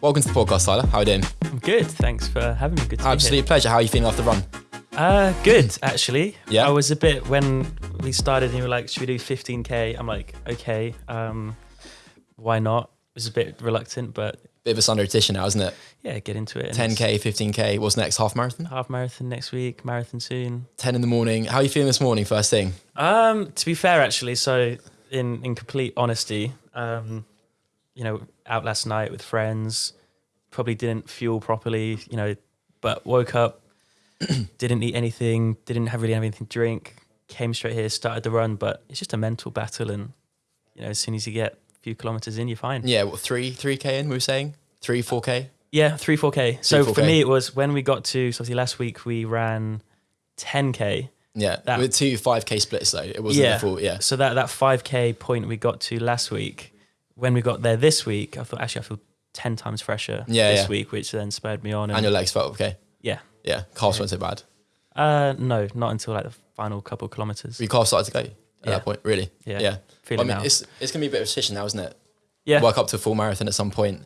Welcome to the podcast, Tyler. How are you doing? I'm good. Thanks for having me. Good to Absolute pleasure. How are you feeling after the run? Uh, good, actually. Yeah? I was a bit, when we started and you were like, should we do 15K? I'm like, okay, um, why not? I was a bit reluctant, but Bit of a Sunday edition now, isn't it? yeah, get into it. And 10k, 15k. What's next? Half marathon? Half marathon next week, marathon soon. 10 in the morning. How are you feeling this morning? First thing. Um, to be fair, actually, so in in complete honesty, um, you know, out last night with friends, probably didn't fuel properly, you know, but woke up, didn't eat anything, didn't have really have anything to drink, came straight here, started the run, but it's just a mental battle, and you know, as soon as you get a few kilometers in, you're fine. Yeah, what three, three k in? We were saying three, four k. Yeah, three four k. So for 4K. me, it was when we got to so obviously last week we ran ten k. Yeah, That- with two five k splits though. It wasn't Yeah. the full. Yeah, So that that five k point we got to last week, when we got there this week, I thought actually I feel ten times fresher Yeah, this yeah. week, which then spurred me on. And, and your legs felt okay. yeah, Yeah, calves weren't so bad. uh, no, not until like the final couple of kilometers. Your calves started to go at Yeah. that point. Really? Yeah. Yeah. Feel I mean, it's it's gonna be a bit of a decision now, isn't it? yeah, Work up to a full marathon at some point.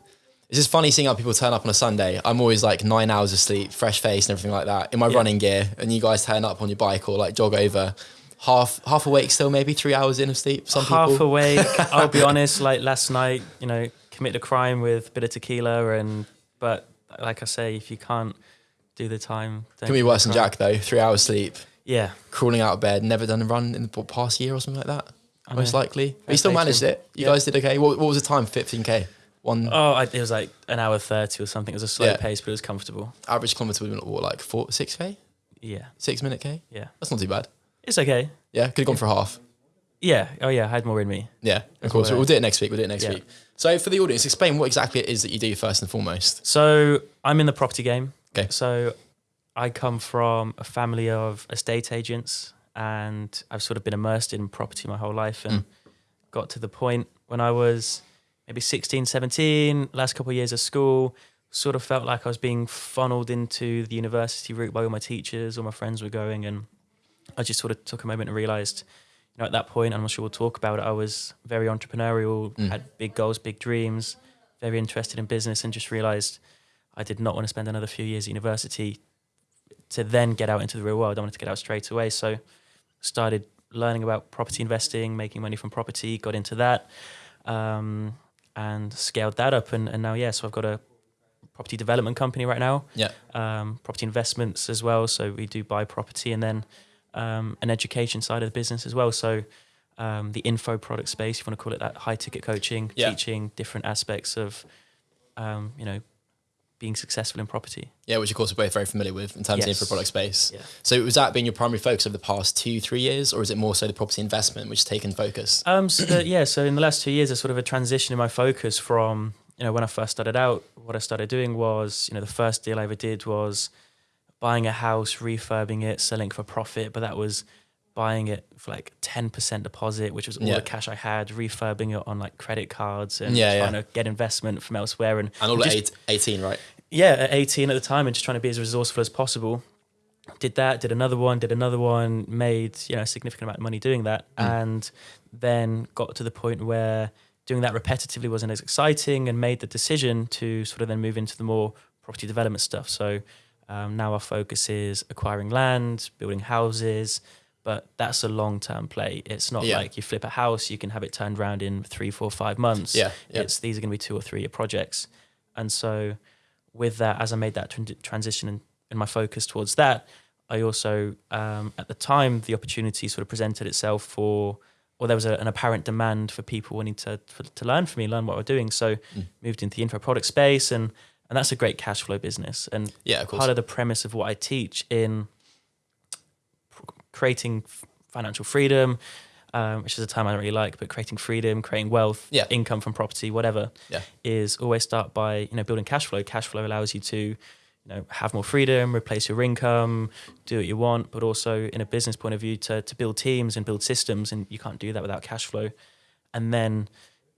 It's just funny seeing how people turn up on a Sunday. I'm always like nine hours of sleep, fresh face, and everything like that in my running gear, and you guys turn up on your bike or like jog over, half half awake still, maybe three hours in of sleep. Some half people. awake. I'll be honest. Like last night, you know, commit a crime with a bit of tequila, and but like I say, if you can't do the time, Can be worse than. Jack though. Three hours sleep, Yeah, crawling out of bed, never done a run in the past year or something like that. I Most know. likely, but you still managed it. You Yeah. guys did okay. What, what was the time? 15k. One Oh, I, it was like an hour thirty or something. It was a slow Yeah. pace, but it was comfortable. average kilometer would have been what, like four, six k, Yeah, six minute k. yeah, That's not too bad. It's okay. Yeah, could have gone for half. Yeah. Oh yeah, I had more in me. Yeah, of course. We'll do it next week. We'll do it next Yeah. week. So for the audience, explain what exactly it is that you do first and foremost. So I'm in the property game. Okay. So I come from a family of estate agents, and I've sort of been immersed in property my whole life, and hmm. got to the point when I was maybe 16, 17, last couple of years of school, sort of felt like I was being funneled into the university route by all my teachers, all my friends were going, and I just sort of took a moment and realized, you know, at that point, I'm not sure we'll talk about it. I was very entrepreneurial, Mm. had big goals, big dreams, very interested in business, and just realized I did not want to spend another few years at university to then get out into the real world. I wanted to get out straight away. So started learning about property investing, making money from property, got into that, um, and scaled that up. And, and now, yeah, so I've got a property development company right now Yeah. um, property investments as well. So we do buy property and then um, an education side of the business as well. So um, the info product space, if you want to call it that, high ticket coaching, Yeah. teaching different aspects of, um, you know, being successful in property. Yeah, which of course we're both very familiar with in terms of the info product space. Yeah. So was that been your primary focus over the past two, three years, or is it more so the property investment which has taken focus? Um, so the, yeah, so in the last two years, there's sort of a transition in my focus from, you know, when I first started out, what I started doing was, you know, the first deal I ever did was buying a house, refurbing it, selling for profit, but that was buying it for like 10% deposit, which was all Yeah. the cash I had, refurbing it on like credit cards and Yeah, trying yeah. to get investment from elsewhere. And, And all just- at eight, 18, right? yeah, at 18 at the time and just trying to be as resourceful as possible. Did that, did another one, did another one, made, you know, a significant amount of money doing that. Mm. And then got to the point where doing that repetitively wasn't as exciting and made the decision to sort of then move into the more property development stuff. So um, now our focus is acquiring land, building houses, but that's a long term play. It's not Yeah. like you flip a house, you can have it turned around in three, four, five months. Yeah, yeah. It's these are going to be two or three year projects. And so with that, as I made that tran- transition and, and my focus towards that, I also, um, at the time, the opportunity sort of presented itself for, or there was a, an apparent demand for people wanting to for, to learn from me, learn what we're doing. So Mm. moved into the info product space, and and that's a great cash flow business. And Yeah, of course. part of the premise of what I teach in creating financial freedom, um, which is a term I don't really like, but creating freedom, creating wealth, Yeah. income from property, whatever, Yeah. is always start by you know building cash flow. Cash flow allows you to you know have more freedom, replace your income, do what you want, but also in a business point of view to to build teams and build systems, and you can't do that without cash flow. And then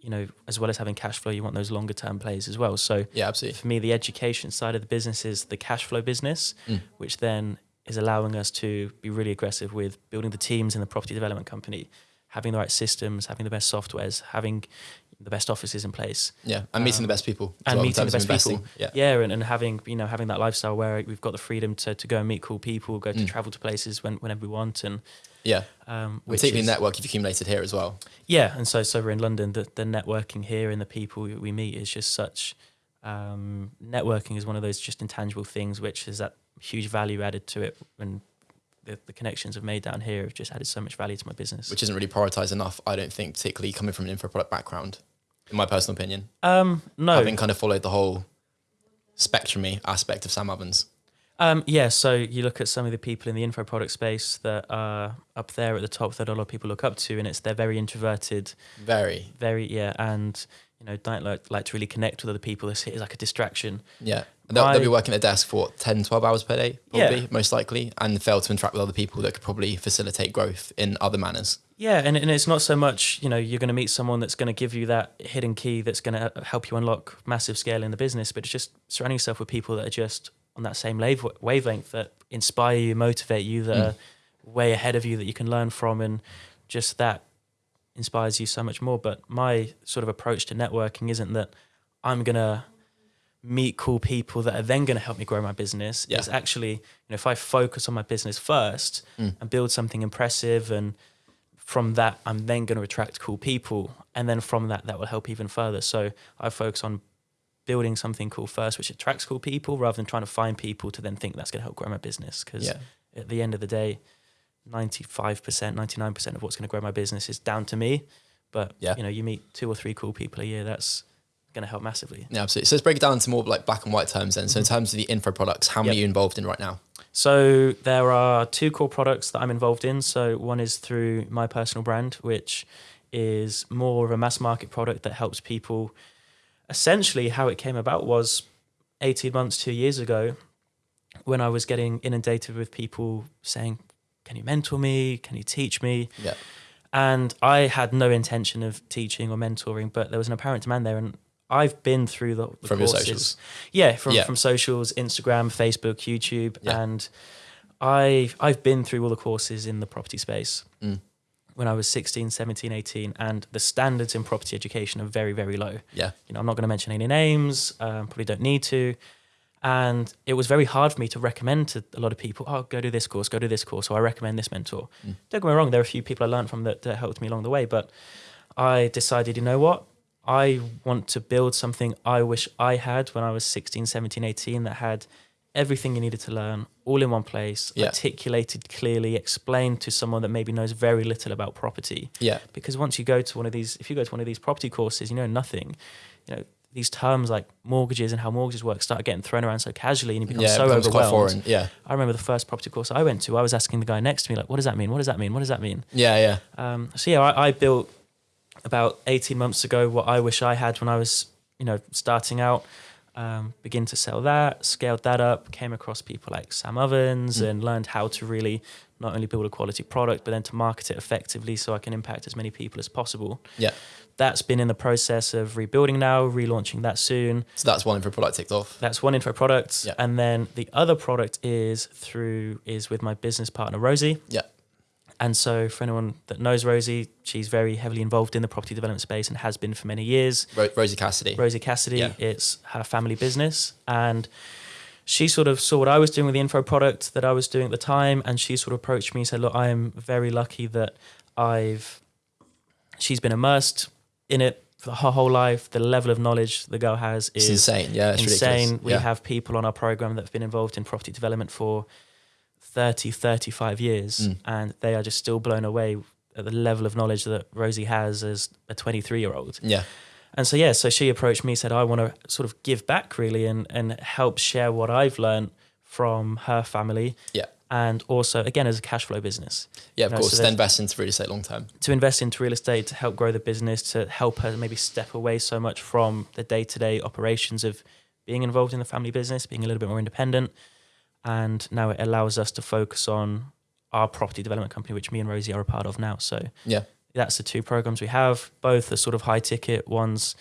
you know as well as having cash flow, you want those longer term plays as well. So yeah, absolutely. for me, the education side of the business is the cash flow business, Mm. which then is allowing us to be really aggressive with building the teams in the property development company, having the right systems, having the best softwares, having the best offices in place. Yeah, and meeting the best people. and well meeting the best people. Yeah. yeah, and, and having you know having that lifestyle where we've got the freedom to, to go and meet cool people, go to Mm. travel to places when, whenever we want, and Yeah. um, which Particularly is- network you've accumulated here as well. yeah, and so so we're in London. The the networking here and the people we- meet is just such. Um, networking is one of those just intangible things which is that huge value added to it, and the, the connections I've made down here have just added so much value to my business. which isn't really prioritized enough, I don't think, particularly coming from an info product background, in my personal opinion. um, no, Having kind of followed the whole spectrumy aspect of Sam Ovens. Um, yeah, so you look at some of the people in the info product space that are up there at the top that a lot of people look up to, and it's they're very introverted, Very, very yeah, and you know don't like like to really connect with other people. It's, it's like a distraction. yeah. They'll, they'll be working at a desk for what, 10, 12 hours per day, Yeah. probably, most likely, and fail to interact with other people that could probably facilitate growth in other manners. Yeah, and, and it's not so much you know you're going to meet someone that's going to give you that hidden key that's going to help you unlock massive scale in the business, but it's just surrounding yourself with people that are just on that same wave, wavelength that inspire you, motivate you, that Mm. are way ahead of you that you can learn from, and just that inspires you so much more. But my sort of approach to networking isn't that I'm gonna meet cool people that are then going to help me grow my business. Yeah. It's actually, you know, if I focus on my business first Mm. and build something impressive and from that I'm then going to attract cool people and then from that that will help even further. So I focus on building something cool first which attracts cool people rather than trying to find people to then think that's going to help grow my business because Yeah. at the end of the day 95%, 99% of what's going to grow my business is down to me. But Yeah. you know, you meet two or three cool people a year, that's going to help massively. Yeah, absolutely. So let's break it down into more like black and white terms then. So in mm-hmm. terms of the info products, how many Yep. are you involved in right now? So there are two core products that I'm involved in. So one is through my personal brand, which is more of a mass market product that helps people. Essentially, how it came about was 18 months, two years ago, when I was getting inundated with people saying, Can you mentor me? Can you teach me? Yeah. And I had no intention of teaching or mentoring, but there was an apparent demand there. And I've been through the, the From your courses. socials. Yeah, from, Yeah. from socials, Instagram, Facebook, YouTube. Yeah. And I've, I've been through all the courses in the property space Mm. When I was 16, 17, 18. And the standards in property education are very, very low. Yeah. You know, I'm not going to mention any names, um, probably don't need to. And it was very hard for me to recommend to a lot of people, oh, go do this course, go do this course, or I recommend this mentor. Mm. Don't get me wrong, there are a few people I learned from that, that helped me along the way, but I decided, you know what? I want to build something I wish I had when I was 16, 17, 18 that had everything you needed to learn all in one place, Yeah. articulated clearly, explained to someone that maybe knows very little about property Yeah. because once you go to one of these if you go to one of these property courses you know nothing you know these terms like mortgages and how mortgages work start getting thrown around so casually and you become Yeah. so overwhelmed foreign. Yeah. i remember the first property course i went to i was asking the guy next to me like what does that mean what does that mean what does that mean Yeah. Yeah. um, so yeah I, I built about 18 months ago what i wish i had when i was you know starting out um, begin to sell that scaled that up came across people like sam ovens Mm. and learned how to really not only build a quality product but then to market it effectively so i can impact as many people as possible Yeah. that's been in the process of rebuilding now relaunching that soon So that's one info product ticked off. that's one info product Yeah. and then the other product is through is with my business partner rosie Yeah. And so, for anyone that knows Rosie, she's very heavily involved in the property development space and has been for many years. Ro- Rosie Cassidy. Rosie Cassidy, Yeah. it's her family business. And she sort of saw what I was doing with the info product that I was doing at the time. And she sort of approached me and said, Look, I am very lucky that I've, she's been immersed in it for her whole life. The level of knowledge the girl has It's is insane. Yeah. It's insane. ridiculous. We yeah. have people on our program that have been involved in property development for 30, 35 years, Mm. and they are just still blown away at the level of knowledge that Rosie has as a 23 year old. yeah. And so, yeah, so she approached me, said, I want to sort of give back really and, and help share what I've learned from her family. Yeah. And also, again, as a cash flow business Yeah. Of No, course. so to invest into real estate long term. to invest into real estate to help grow the business, to help her maybe step away so much from the day to day operations of being involved in the family business, being a little bit more independent. And now it allows us to focus on our property development company, which me and Rosie are a part of now. So Yeah. that's the two programs we have. Both are sort of high ticket. One's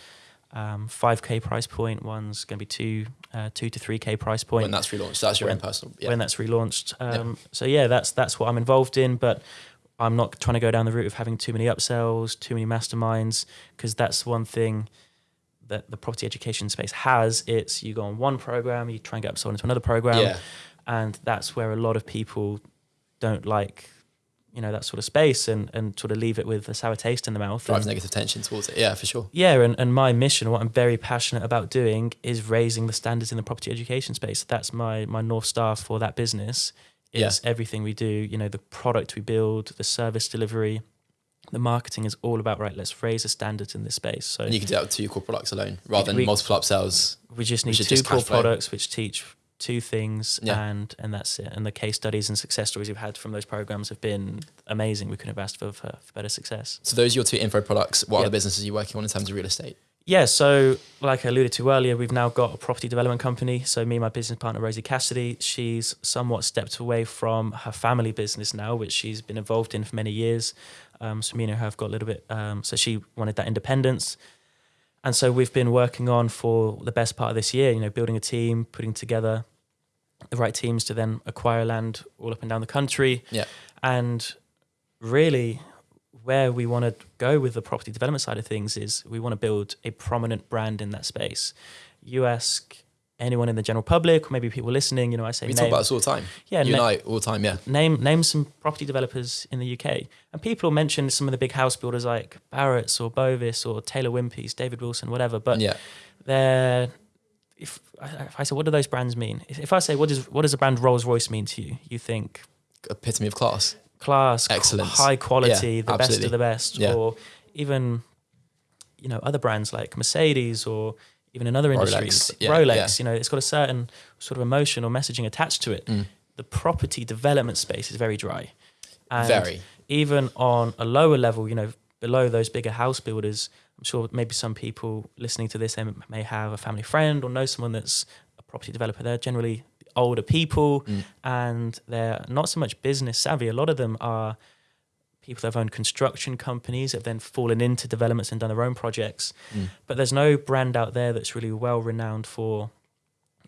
um, 5k price point. One's going to be two, uh, two to 3k price point When that's relaunched. That's your When- own personal. Yeah. when that's relaunched. Um, So yeah, that's that's what I'm involved in. But I'm not trying to go down the route of having too many upsells, too many masterminds, because that's one thing that the property education space has. It's you go on one program, you try and get upsold into another program, Yeah. And that's where a lot of people don't like, you know, that sort of space and and sort of leave it with a sour taste in the mouth. Drives negative tension towards it. Yeah, for sure. yeah, and, and my mission, what I'm very passionate about doing, is raising the standards in the property education space. That's my my north star for that business. Is Yeah. everything we do, you know, the product we build, the service delivery, the marketing is all about right. Let's raise the standards in this space. So And you can do that with two core products alone rather than We- multiple upsells. we just need two just core products which teach two things, Yeah. and and that's it. And the case studies and success stories we've had from those programs have been amazing. We couldn't have asked for for, for better success. So those are your two info products. What Yep. other businesses are you working on in terms of real estate? Yeah, so like I alluded to earlier, we've now got a property development company. So me and my business partner Rosie Cassidy, she's somewhat stepped away from her family business now, which she's been involved in for many years. Um, so me and her have got a little bit. Um, so she wanted that independence, and so we've been working on for the best part of this year. You know, building a team, putting together the right teams to then acquire land all up and down the country. Yeah. And really, where we want to go with the property development side of things is we want to build a prominent brand in that space. You ask anyone in the general public, or maybe people listening, you know, I say We talk name, about this all the time. yeah, you na- I all the time. Yeah. name name some property developers in the UK, and people mention some of the big house builders like Barratt's or Bovis or Taylor Wimpey's, David Wilson, whatever. But yeah. they're if, if I say what do those brands mean? If I say what does what does the brand Rolls Royce mean to you? You think Epitome of class. class, Excellence. high quality, Yeah, the best of the best, Yeah. or even you know other brands like Mercedes or even in other Rolex, yeah, Rolex. yeah. You know, it's got a certain sort of emotion or messaging attached to it. Mm. The property development space is very dry. And Very. even on a lower level, you know, below those bigger house builders, I'm sure maybe some people listening to this they may have a family friend or know someone that's a property developer. They're generally older people Mm. and they're not so much business savvy. A lot of them are people that have owned construction companies have then fallen into developments and done their own projects. Mm. But there's no brand out there that's really well renowned for,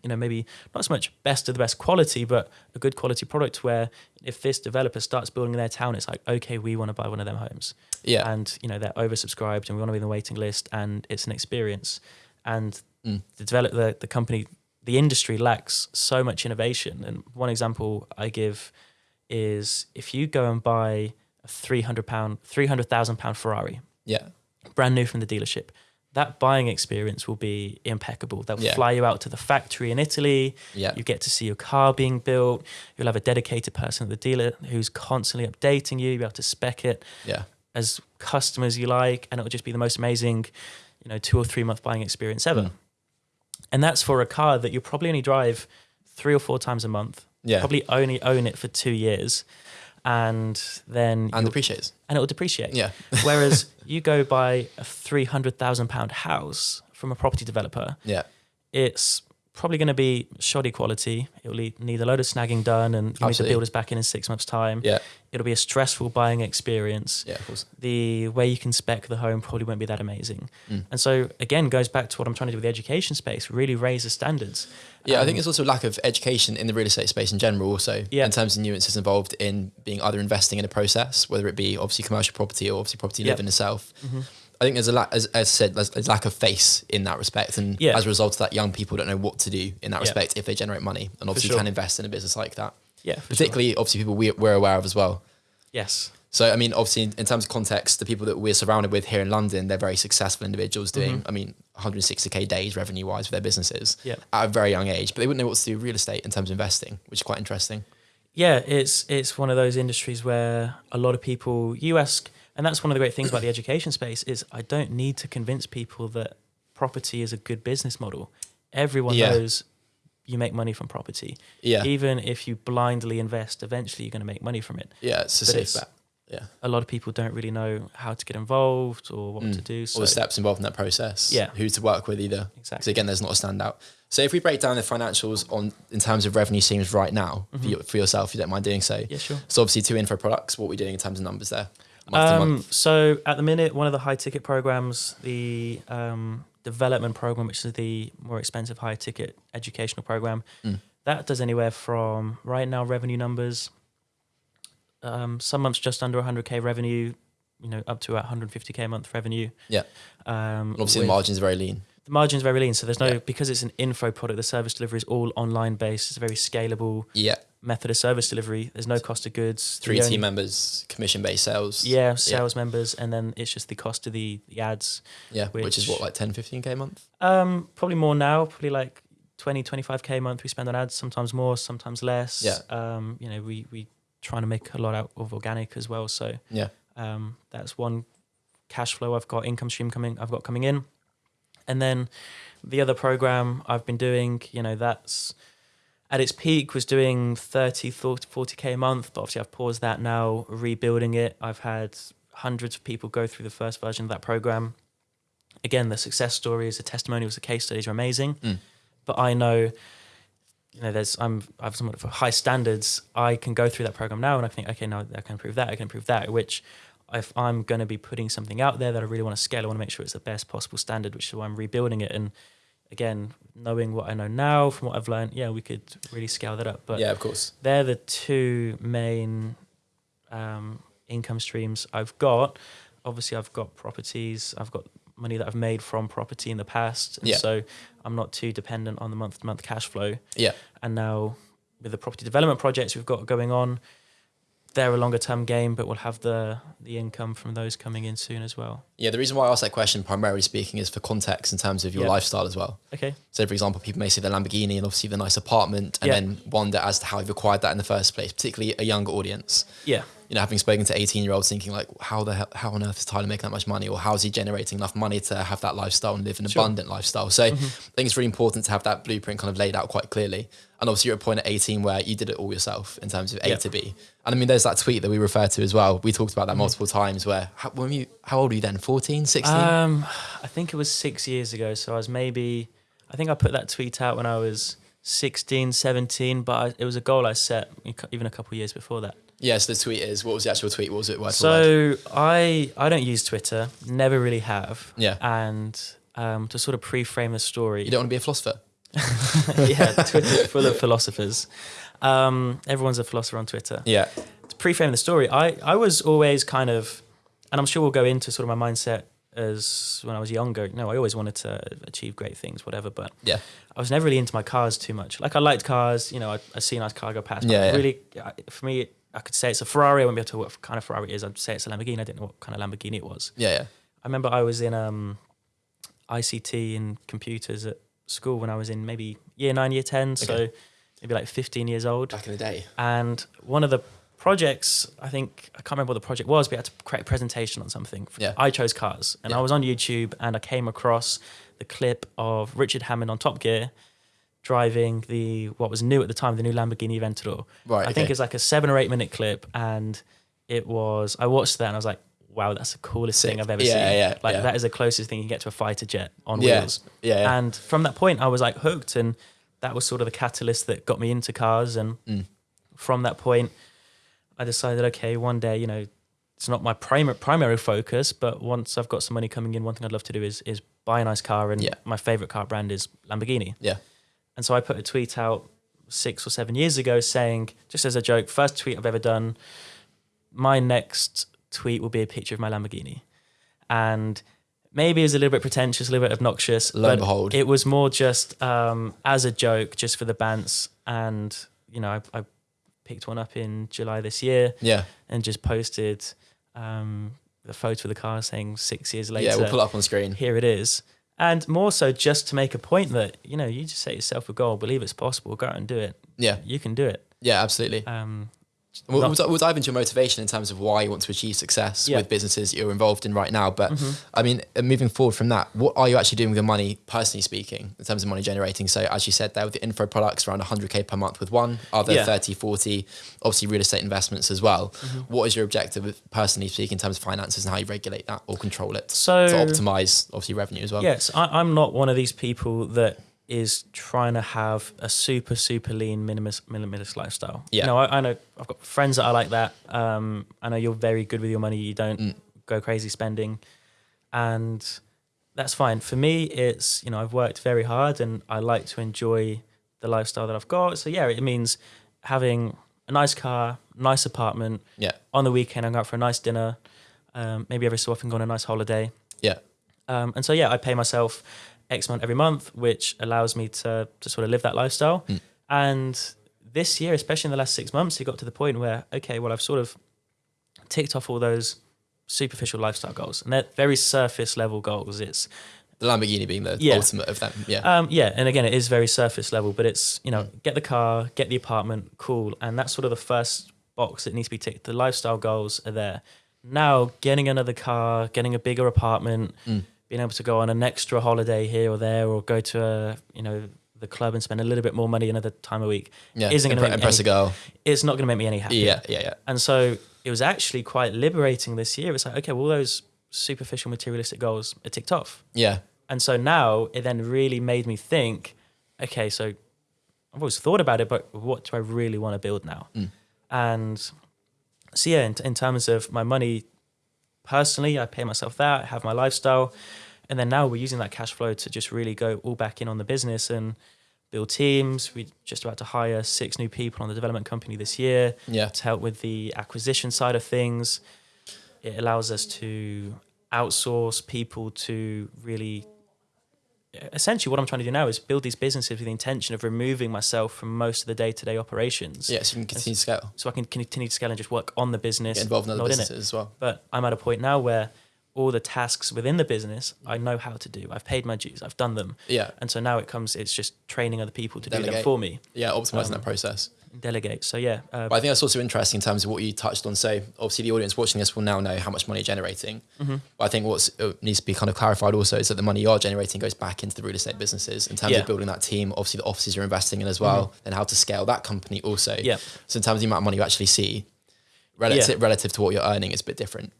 you know, maybe not so much best of the best quality, but a good quality product where if this developer starts building in their town, it's like, okay, we want to buy one of them homes. Yeah. And, you know, they're oversubscribed and we want to be in the waiting list and it's an experience. And Mm. the develop the, the company, the industry lacks so much innovation. And one example I give is if you go and buy a three hundred pound, three hundred thousand pound Ferrari, yeah. brand new from the dealership, that buying experience will be impeccable. They'll Yeah. fly you out to the factory in Italy. Yeah. You get to see your car being built. You'll have a dedicated person at the dealer who's constantly updating you. You'll be able to spec it Yeah. as custom as you like, and it'll just be the most amazing, you know, two or three month buying experience ever. Mm. And that's for a car that you'll probably only drive three or four times a month. Yeah. Probably only own it for two years, and then And depreciates and it will depreciate. Yeah. Whereas you go buy a three hundred thousand pound house from a property developer, Yeah. it's probably going to be shoddy quality. It'll need a load of snagging done, and you need the Absolutely. builders back in in six months' time. Yeah. It'll be a stressful buying experience. Yeah. Of course. The way you can spec the home probably won't be that amazing. Mm. And so again, goes back to what I'm trying to do with the education space. Really raise the standards. Yeah, I Um, think it's also a lack of education in the real estate space in general, also Yeah. in terms of nuances involved in being either investing in a process, whether it be obviously commercial property or obviously property Yep. living itself. Mhm. I think there's a lack, as, as I said, there's a lack of face in that respect, and Yeah. as a result of that, young people don't know what to do in that Yeah. respect if they generate money, and obviously sure. can invest in a business like that. Yeah, for sure. Particularly, obviously, people we, we're aware of as well. Yes. So, I mean, obviously, in, in terms of context, the people that we're surrounded with here in London, they're very successful individuals doing, Mhm. I mean, 160k days revenue wise for their businesses Yeah. at a very young age, but they wouldn't know what to do with real estate in terms of investing, which is quite interesting. Yeah, it's it's one of those industries where a lot of people you ask, and that's one of the great things about the education space is I don't need to convince people that property is a good business model. Everyone Yeah. knows you make money from property. Yeah. Even if you blindly invest, eventually you're going to make money from it. Yeah, it's a But safe bet. Yeah. A lot of people don't really know how to get involved or what Mm. to do. So All the steps involved in that process. Yeah. Who to work with either. Exactly. again, there's not a standout. So if we break down the financials on in terms of revenue streams right now for, Mhm. you, for yourself, if you don't mind doing so. Yeah, sure. So obviously two info products, what we're doing in terms of numbers there. Um, so at the minute, one of the high ticket programs, the um, development program, which is the more expensive high ticket educational program, Mm. that does anywhere from right now revenue numbers um, some months just under 100k revenue, you know, up to 150k a month revenue. Yeah. Um, Obviously, the margins are very lean. the margin's are very lean, so there's no Yeah. because it's an info product. The service delivery is all online based. It's very scalable Yeah. Method of service delivery. There's no cost of goods. Three team members, commission based sales. Yeah, sales members, and then it's just the cost of the, the ads. Yeah. Which, is what, like 10, 15K a month? Um, probably more now. Probably like 20, 25k a month we spend on ads. Sometimes more, sometimes less. Yeah. Um, you know, we we trying to make a lot out of organic as well. So Yeah. um, that's one cash flow I've got income stream coming. I've got coming in, and then the other program I've been doing. You know, that's at its peak was doing 30, 40k a month, but obviously I've paused that now, rebuilding it. I've had hundreds of people go through the first version of that program. Again, the success stories, the testimonials, the case studies are amazing. Mm. But I know, you know, there's I'm I've somewhat for high standards. I can go through that program now and I think, okay, now I can improve that, I can improve that. Which, if I'm going to be putting something out there that I really want to scale, I want to make sure it's the best possible standard, which is why I'm rebuilding it. And again, knowing what I know now from what I've learned, yeah, we could really scale that up. But yeah, of course. they're the two main um, income streams I've got. Obviously, I've got properties. I've got money that I've made from property in the past, and Yeah. so I'm not too dependent on the month-to-month cash flow. Yeah. And now with the property development projects we've got going on, they're a longer-term game, but we'll have the the income from those coming in soon as well. Yeah. The reason why I asked that question, primarily speaking, is for context in terms of your Yeah. lifestyle as well. Okay. So, for example, people may see the Lamborghini and obviously the nice apartment and Yeah. then wonder as to how you've acquired that in the first place, particularly a younger audience. Yeah. You know, having spoken to 18 year olds thinking, like, how the hell, how on earth is Tyler making that much money? Or how is he generating enough money to have that lifestyle and live an Sure. abundant lifestyle? So, I think it's really important to have that blueprint kind of laid out quite clearly. And obviously, you're at a point at 18 where you did it all yourself in terms of A Yeah. to B. And I mean, there's that tweet that we refer to as well. We talked about that multiple times where, how, when you, how old were you then? 14, 16? Um, I think it was six years ago. So I was maybe, I think I put that tweet out when I was 16, 17, but I, it was a goal I set even a couple of years before that. Yes, the tweet is, what was the actual tweet? What was it word for word? So I I don't use Twitter, never really have. Yeah. And um, to sort of pre-frame the story, You don't want to be a philosopher? yeah, Twitter's full of philosophers. Um, everyone's a philosopher on Twitter. Yeah. to pre-frame the story, I, I was always kind of, and I'm sure we'll go into sort of my mindset as when I was younger. No, I always wanted to achieve great things, whatever. But Yeah. I was never really into my cars too much. Like I liked cars, you know, I, I see a nice car go past. but Yeah, yeah. Really, for me, I could say it's a Ferrari. I wouldn't be able to what kind of Ferrari it is. I'd say it's a Lamborghini. I didn't know what kind of Lamborghini it was. Yeah. Yeah. I remember I was in um, ICT and computers at school when I was in maybe year nine, year 10. So Okay. maybe like 15 years old. Back in the day. And one of the projects, I think, I can't remember what the project was, but we had to create a presentation on something. Yeah. I chose cars. And Yeah. I was on YouTube and I came across the clip of Richard Hammond on Top Gear driving the, what was new at the time, the new Lamborghini Aventador. Right. I think it's like a seven or eight minute clip. And it was, I watched that and I was like, wow, that's the coolest Sick. thing I've ever Yeah, seen. yeah, like yeah. that is the closest thing you can get to a fighter jet on Yeah. wheels. Yeah. yeah. And from that point, I was like hooked, and that was sort of the catalyst that got me into cars. And Mm. from that point, I decided, okay, one day, you know, it's not my primary primary focus, but once I've got some money coming in, one thing I'd love to do is is buy a nice car. And Yeah. my favorite car brand is Lamborghini. Yeah. And so I put a tweet out six or seven years ago saying, just as a joke, first tweet I've ever done. My next tweet will be a picture of my Lamborghini, and maybe it's a little bit pretentious, a little bit obnoxious. Lo and behold. it was more just um, as a joke, just for the bants. And you know, I, I picked one up in July this year Yeah. and just posted um, the photo of the car, saying six years later, Yeah. We'll pull it up on screen. here it is. And more so, just to make a point that you know, you just set yourself a goal, believe it's possible, go out and do it. Yeah. You can do it. Yeah. Absolutely. Um, We'll, we'll, we'll dive into your motivation in terms of why you want to achieve success Yeah. with businesses you're involved in right now. But Mm-hmm. I mean, uh, moving forward from that, what are you actually doing with your money, personally speaking, in terms of money generating? So, as you said there, with the info products, around 100K per month with one, other Yeah. 30, 40, obviously real estate investments as well. Mm-hmm. What is your objective, personally speaking, in terms of finances and how you regulate that or control it So- to optimize, obviously, revenue as well? Yes, I, I'm not one of these people that is trying to have a super super lean minimalist minimalist lifestyle. Yeah. You know, I, I know I've got friends that are like that. Um, I know you're very good with your money. You don't Mm. go crazy spending, and that's fine. For me, it's you know I've worked very hard and I like to enjoy the lifestyle that I've got. So yeah, it means having a nice car, nice apartment. Yeah. On the weekend, I go out for a nice dinner. Um, maybe every so often go on a nice holiday. Yeah. Um, and so yeah, I pay myself X amount every month, which allows me to to sort of live that lifestyle. Mm. And this year, especially in the last six months, it got to the point where okay, well, I've sort of ticked off all those superficial lifestyle goals, and they're very surface level goals. It's The Lamborghini being the Yeah. ultimate of them. Yeah. um, yeah, and again, it is very surface level, but it's you know, get the car, get the apartment, cool, and that's sort of the first box that needs to be ticked. The lifestyle goals are there. Now, getting another car, getting a bigger apartment, Mm. Being able to go on an extra holiday here or there, or go to a you know the club and spend a little bit more money another time a week, yeah. isn't gonna Impre- make impress a girl. it's not going to make me any happier. Yeah. Yeah. Yeah. And so it was actually quite liberating this year. It's like, okay, well, all those superficial materialistic goals are ticked off. Yeah. And so now it then really made me think, okay, so I've always thought about it, but what do I really want to build now? Mm. And so yeah, in, in terms of my money, personally, I pay myself that, I have my lifestyle, and then now we're using that cash flow to just really go all back in on the business and build teams. We're just about to hire six new people on the development company this year Yeah. to help with the acquisition side of things. It allows us to outsource people to really. Essentially, what I'm trying to do now is build these businesses with the intention of removing myself from most of the day-to-day operations, Yeah. So you can continue to scale. so I can continue to scale and just work on the business, Get involved in other businesses it. as well. But I'm at a point now where all the tasks within the business I know how to do. I've paid my dues. I've done them, Yeah. and so now it comes. It's just training other people to do them for me, Yeah. Optimizing Um, that process. Delegate. So yeah, uh, But I think that's also interesting in terms of what you touched on. So obviously the audience watching this will now know how much money you're generating. Mm-hmm. But I think what needs to be kind of clarified also is that the money you are generating goes back into the real estate businesses in terms Yeah. Mm-hmm. of building that team. Obviously the offices you're investing in as well, and how to scale that company also. Yeah. So in terms of the amount of money you actually see, relative relative to what you're earning, it's a bit different.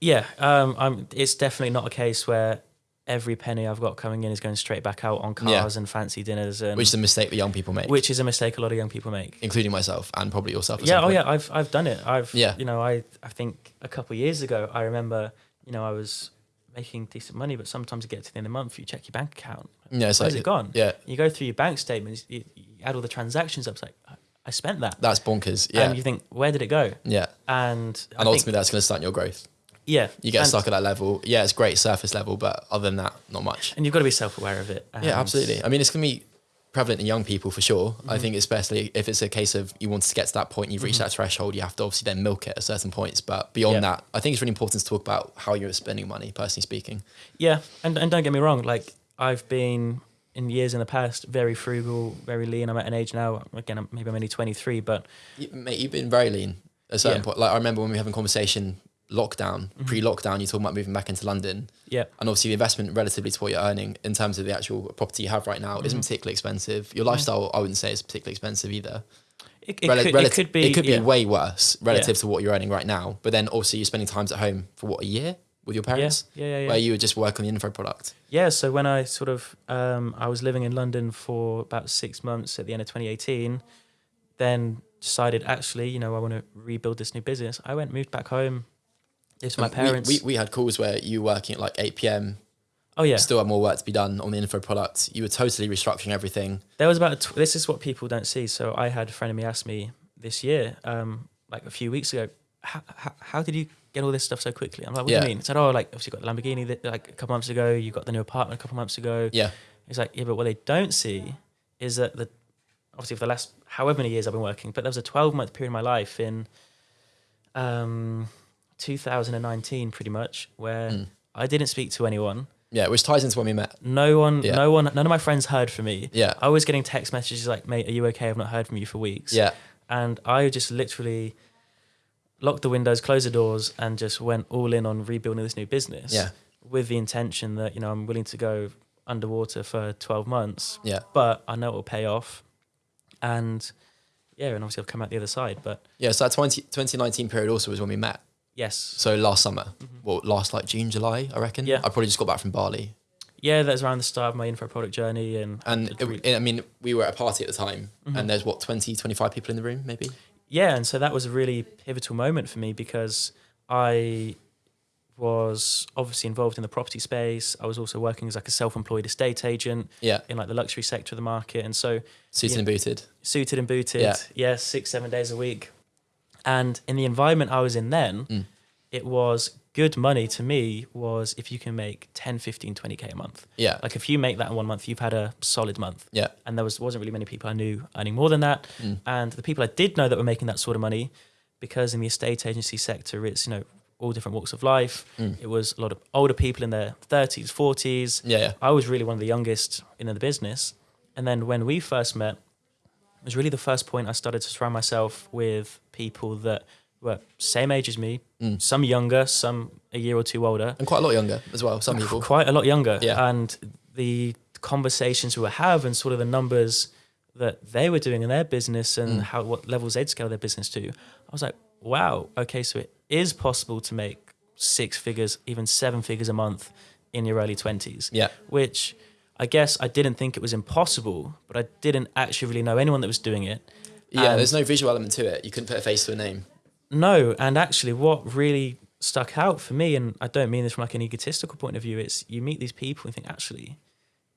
Yeah, um, I'm, it's definitely not a case where every penny I've got coming in is going straight back out on Yeah. cars and fancy dinners, and Which is a mistake that young people make, which is a mistake a lot of young people make. including myself and probably yourself. Yeah, oh point. yeah, I've I've done it. I've Yeah. you know I I think a couple of years ago I remember you know I was making decent money, but sometimes you get to the end of the month, you check your bank account, Yeah, it's where's like it gone? Yeah, You go through your bank statements, you, you add all the transactions up, it's like I- spent that, that's bonkers. Yeah, and you think where did it go? yeah, And and ultimately that's going to stunt your growth. Yeah, You get and, stuck at that level. Yeah, it's great surface level, but other than that, not much. and you've got to be self aware of it. Yeah, absolutely. I mean, it's going to be prevalent in young people for sure. I Mm-hmm. think especially if it's a case of you want to get to that point, you've reached that threshold, you have to obviously then milk it at certain points. But beyond Yeah. that, I think it's really important to talk about how you're spending money, personally speaking. Yeah, and and don't get me wrong, like I've been in years in the past very frugal, very lean. I'm at an age now. Again, I'm, maybe I'm only 23, but You, mate, you've been very lean at a certain Yeah. point. Like I remember when we were having a conversation lockdown, Mm-hmm. pre-lockdown, you're talking about moving back into London. yeah, And obviously the investment relatively to what you're earning in terms of the actual property you have right now Mm-hmm. isn't particularly expensive. Your lifestyle, I wouldn't say is particularly expensive either. it, it, Rel- could, relative- it could be. It could be yeah. way worse relative to what you're earning right now. But then also you're spending times at home for what a year with your parents, yeah, yeah, yeah. where you would just work on the info product. Yeah, so when I sort of um, I was living in London for about six months at the end of 2018, then decided actually, you know, I want to rebuild this new business. I went moved back home. With my And we- parents. We, we, had calls where you were working at like 8 p.m. oh yeah, Still had more work to be done on the info product. You were totally restructuring everything. there was about a tw- this is what people don't see. So I had a friend of me ask me this year, um, like a few weeks ago, how, how, did you get all this stuff so quickly? I'm like, what Yeah. do you mean? He said, oh, like obviously you got the Lamborghini that, like a couple months ago. You got the new apartment a couple months ago. Yeah. It's like, yeah, but what they don't see is that the obviously for the last however many years I've been working, but there was a 12 month period in my life in um, 2019, pretty much, where Mm. I didn't speak to anyone. Yeah, which ties into when we met. No one, Yeah. no one, none of my friends heard from me. Yeah. I was getting text messages like, "Mate, are you okay? I've not heard from you for weeks." Yeah. and I just literally locked the windows, closed the doors, and just went all in on rebuilding this new business. Yeah. with the intention that you know I'm willing to go underwater for 12 months, Yeah. but I know it will pay off. And yeah, and obviously I've come out the other side. But Yeah. So that 20, 2019 period also was when we met. Yes, So last summer, well, last like June, July, I reckon. Mm-hmm. Yeah. I probably just got back from Bali. yeah, that was around the start of my info product journey. And And it I mean, we were at a party at the time, Mm-hmm. and there's what 20, 25 people in the room, maybe. yeah, and so that was a really pivotal moment for me because I was obviously involved in the property space. I was also working as like a self-employed estate agent Yeah. in like the luxury sector of the market, and so Suited Yeah. and booted. suited and booted, Yeah. yeah, six seven days a week. And in the environment I was in then, Mm. it was good money to me was if you can make 10, 15, 20k a month. Yeah. Like if you make that in one month, you've had a solid month. yeah. And there was wasn't really many people I knew earning more than that. Mm. And the people I did know that were making that sort of money, because in the estate agency sector, it's you know all different walks of life. Mm. It was a lot of older people in their 30s, 40s. Yeah. Yeah. I was really one of the youngest in the business. And then when we first met, it was really the first point I started to surround myself with people that were same age as me, Mm. some younger, some a year or two older, And quite a lot younger as well. Some people. quite a lot younger. Yeah. And the conversations we were having, and sort of the numbers that they were doing in their business and Mm. how what levels they'd scale their business to, I was like, wow, okay, so it is possible to make six figures, even seven figures a month in your early twenties Yeah. which I guess I didn't think it was impossible, but I didn't actually really know anyone that was doing it. Yeah. And- there's no visual element to it. You couldn't put a face to a name. No, and actually, what really stuck out for me, and I don't mean this from like an egotistical point of view, it's you meet these people and think actually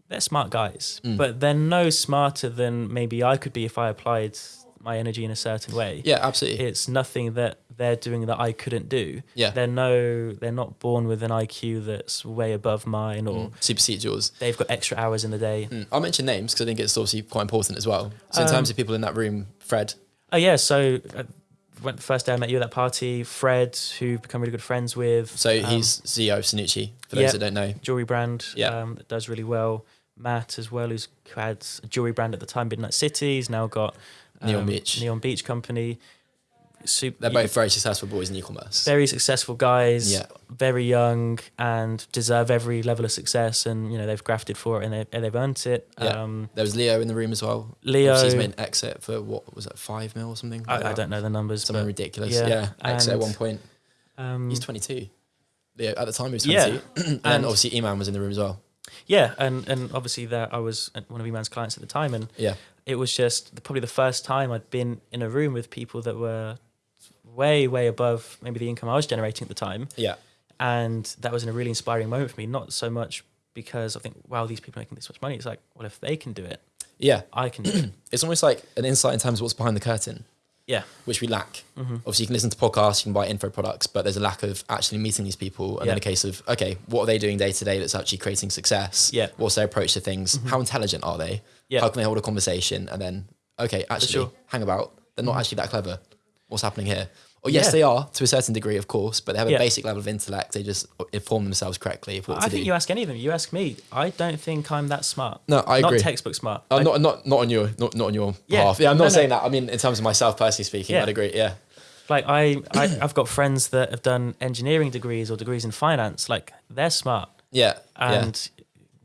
they're smart guys, Mm. but they're no smarter than maybe I could be if I applied my energy in a certain way. Yeah. Absolutely. It's nothing that they're doing that I couldn't do. Yeah. They're no, they're not born with an IQ that's way above mine, or Mm. Supersedes yours. they've got extra hours in the day. Mm. I'll mention names because I think it's obviously quite important as well. So in Um, terms of people in that room, Fred. Oh yeah, so uh, when the first day I met you at that party, Fred, who become really good friends with. So um, he's CEO of Sanucci. For those yeah. that don't know. jewelry brand. Yeah. um, that does really well. Matt as well, who's who had a jewelry brand at the time, Midnight City. He's now got Neon um, Beach. Neon Beach Company. Super, They're both very successful boys in e-commerce. very successful guys. Yeah. very young and deserve every level of success. And you know they've grafted for it and, they, and they've earned it. Yeah. Um, There was Leo in the room as well. Leo, he's made an exit for what was it, five mil or something? like I, I don't know the numbers, Something ridiculous. yeah, Yeah. Exit at one point. um, He's 22. Leo, at the time he was Yeah. and, And- obviously Iman was in the room as well. Yeah, and and obviously there I was one of Iman's clients at the time, and Yeah. it was just probably the first time I'd been in a room with people that were way, way above maybe the income I was generating at the time. Yeah. And that was in a really inspiring moment for me, not so much because I think, wow, these people are making this much money. It's like, well, if they can do it, Yeah. I can do it. It's almost like an insight in terms of what's behind the curtain, Yeah. which we lack. hmm Obviously, you can listen to podcasts, you can buy info products, but there's a lack of actually meeting these people. And then Yeah. a case of, okay, what are they doing day to day that's actually creating success? Yeah. What's their approach to things? Mhm. How intelligent are they? Yeah. How can they hold a conversation? And then, okay, actually, sure. hang about. They're not Mhm. actually that clever. What's happening here? Or yes, Yeah. they are to a certain degree, of course, but they have a Yeah. basic level of intellect. They just inform themselves correctly of what I to think do. you ask any of them. You ask me. I don't think I'm that smart. no, I agree. Not textbook smart. Uh, I- not not not on your not, not on your Yeah. behalf. Yeah, I'm not No, no. saying that. I mean, in terms of myself personally speaking. I'd agree. Yeah, like I, I, I've got friends that have done engineering degrees or degrees in finance. Like they're smart yeah, yeah. and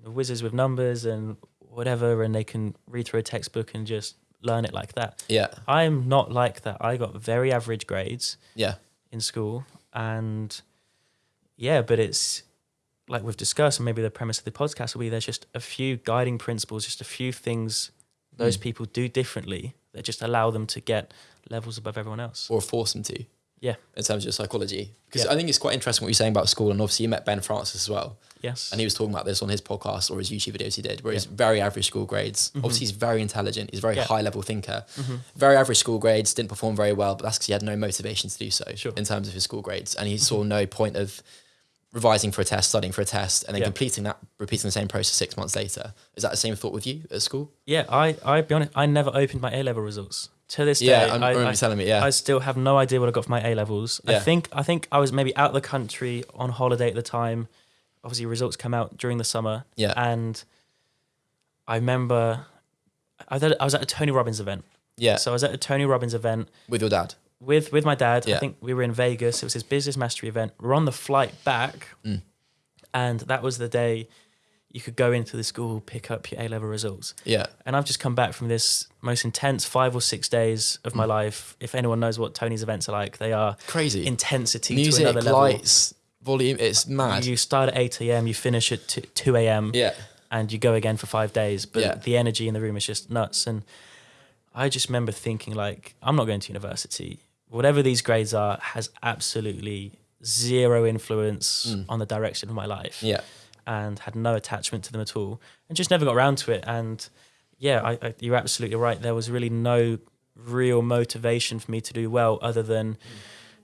whizzes with numbers and whatever, and they can read through a textbook and just learn it like that. Yeah, I'm not like that. I got very average grades yeah, in school, and yeah, but it's like we've discussed, and maybe the premise of the podcast will be there's just a few guiding principles, just a few things those Mm. people do differently that just allow them to get levels above everyone else. or force them to. Yeah. in terms of your psychology, because Yeah. I think it's quite interesting what you're saying about school, and obviously you met Ben Francis as well, Yes. and he was talking about this on his podcast or his YouTube videos he did, where he's very average school grades. Mhm. Obviously, he's very intelligent. He's a very Yeah. high level thinker. Mhm. Very average school grades, didn't perform very well, but that's because he had no motivation to do so Sure. in terms of his school grades, and he saw no point of revising for a test, studying for a test, and then Yeah. completing that, repeating the same process six months later. Is that the same thought with you at school? Yeah, I, I be honest, I never opened my A level results. To this Yeah, day, I'm, I, I remember I, you telling me. Yeah, I still have no idea what I got for my A levels. I think I think I was maybe out of the country on holiday at the time. Obviously, results come out during the summer, yeah, and I remember I was at, I was at a Tony Robbins event. yeah. So I was at a Tony Robbins event with your dad. with with my dad. Yeah. I think we were in Vegas. It was his business mastery event. We're on the flight back, Mm. and that was the day you could go into the school, pick up your A level results. Yeah, And I've just come back from this most intense five or six days of my Mm. life. If anyone knows what Tony's events are like, they are crazy. intensity Music, to another level. lights, volume. It's mad. You start at 8 a.m., you finish at t- 2 a.m., yeah, and you go again for five days. But Yeah. the energy in the room is just nuts. And I just remember thinking, like, I'm not going to university. Whatever these grades are has absolutely zero influence on the direction of my life Yeah. And had no attachment to them at all and just never got around to it and yeah I, I, you're absolutely right there was really no real motivation for me to do well other than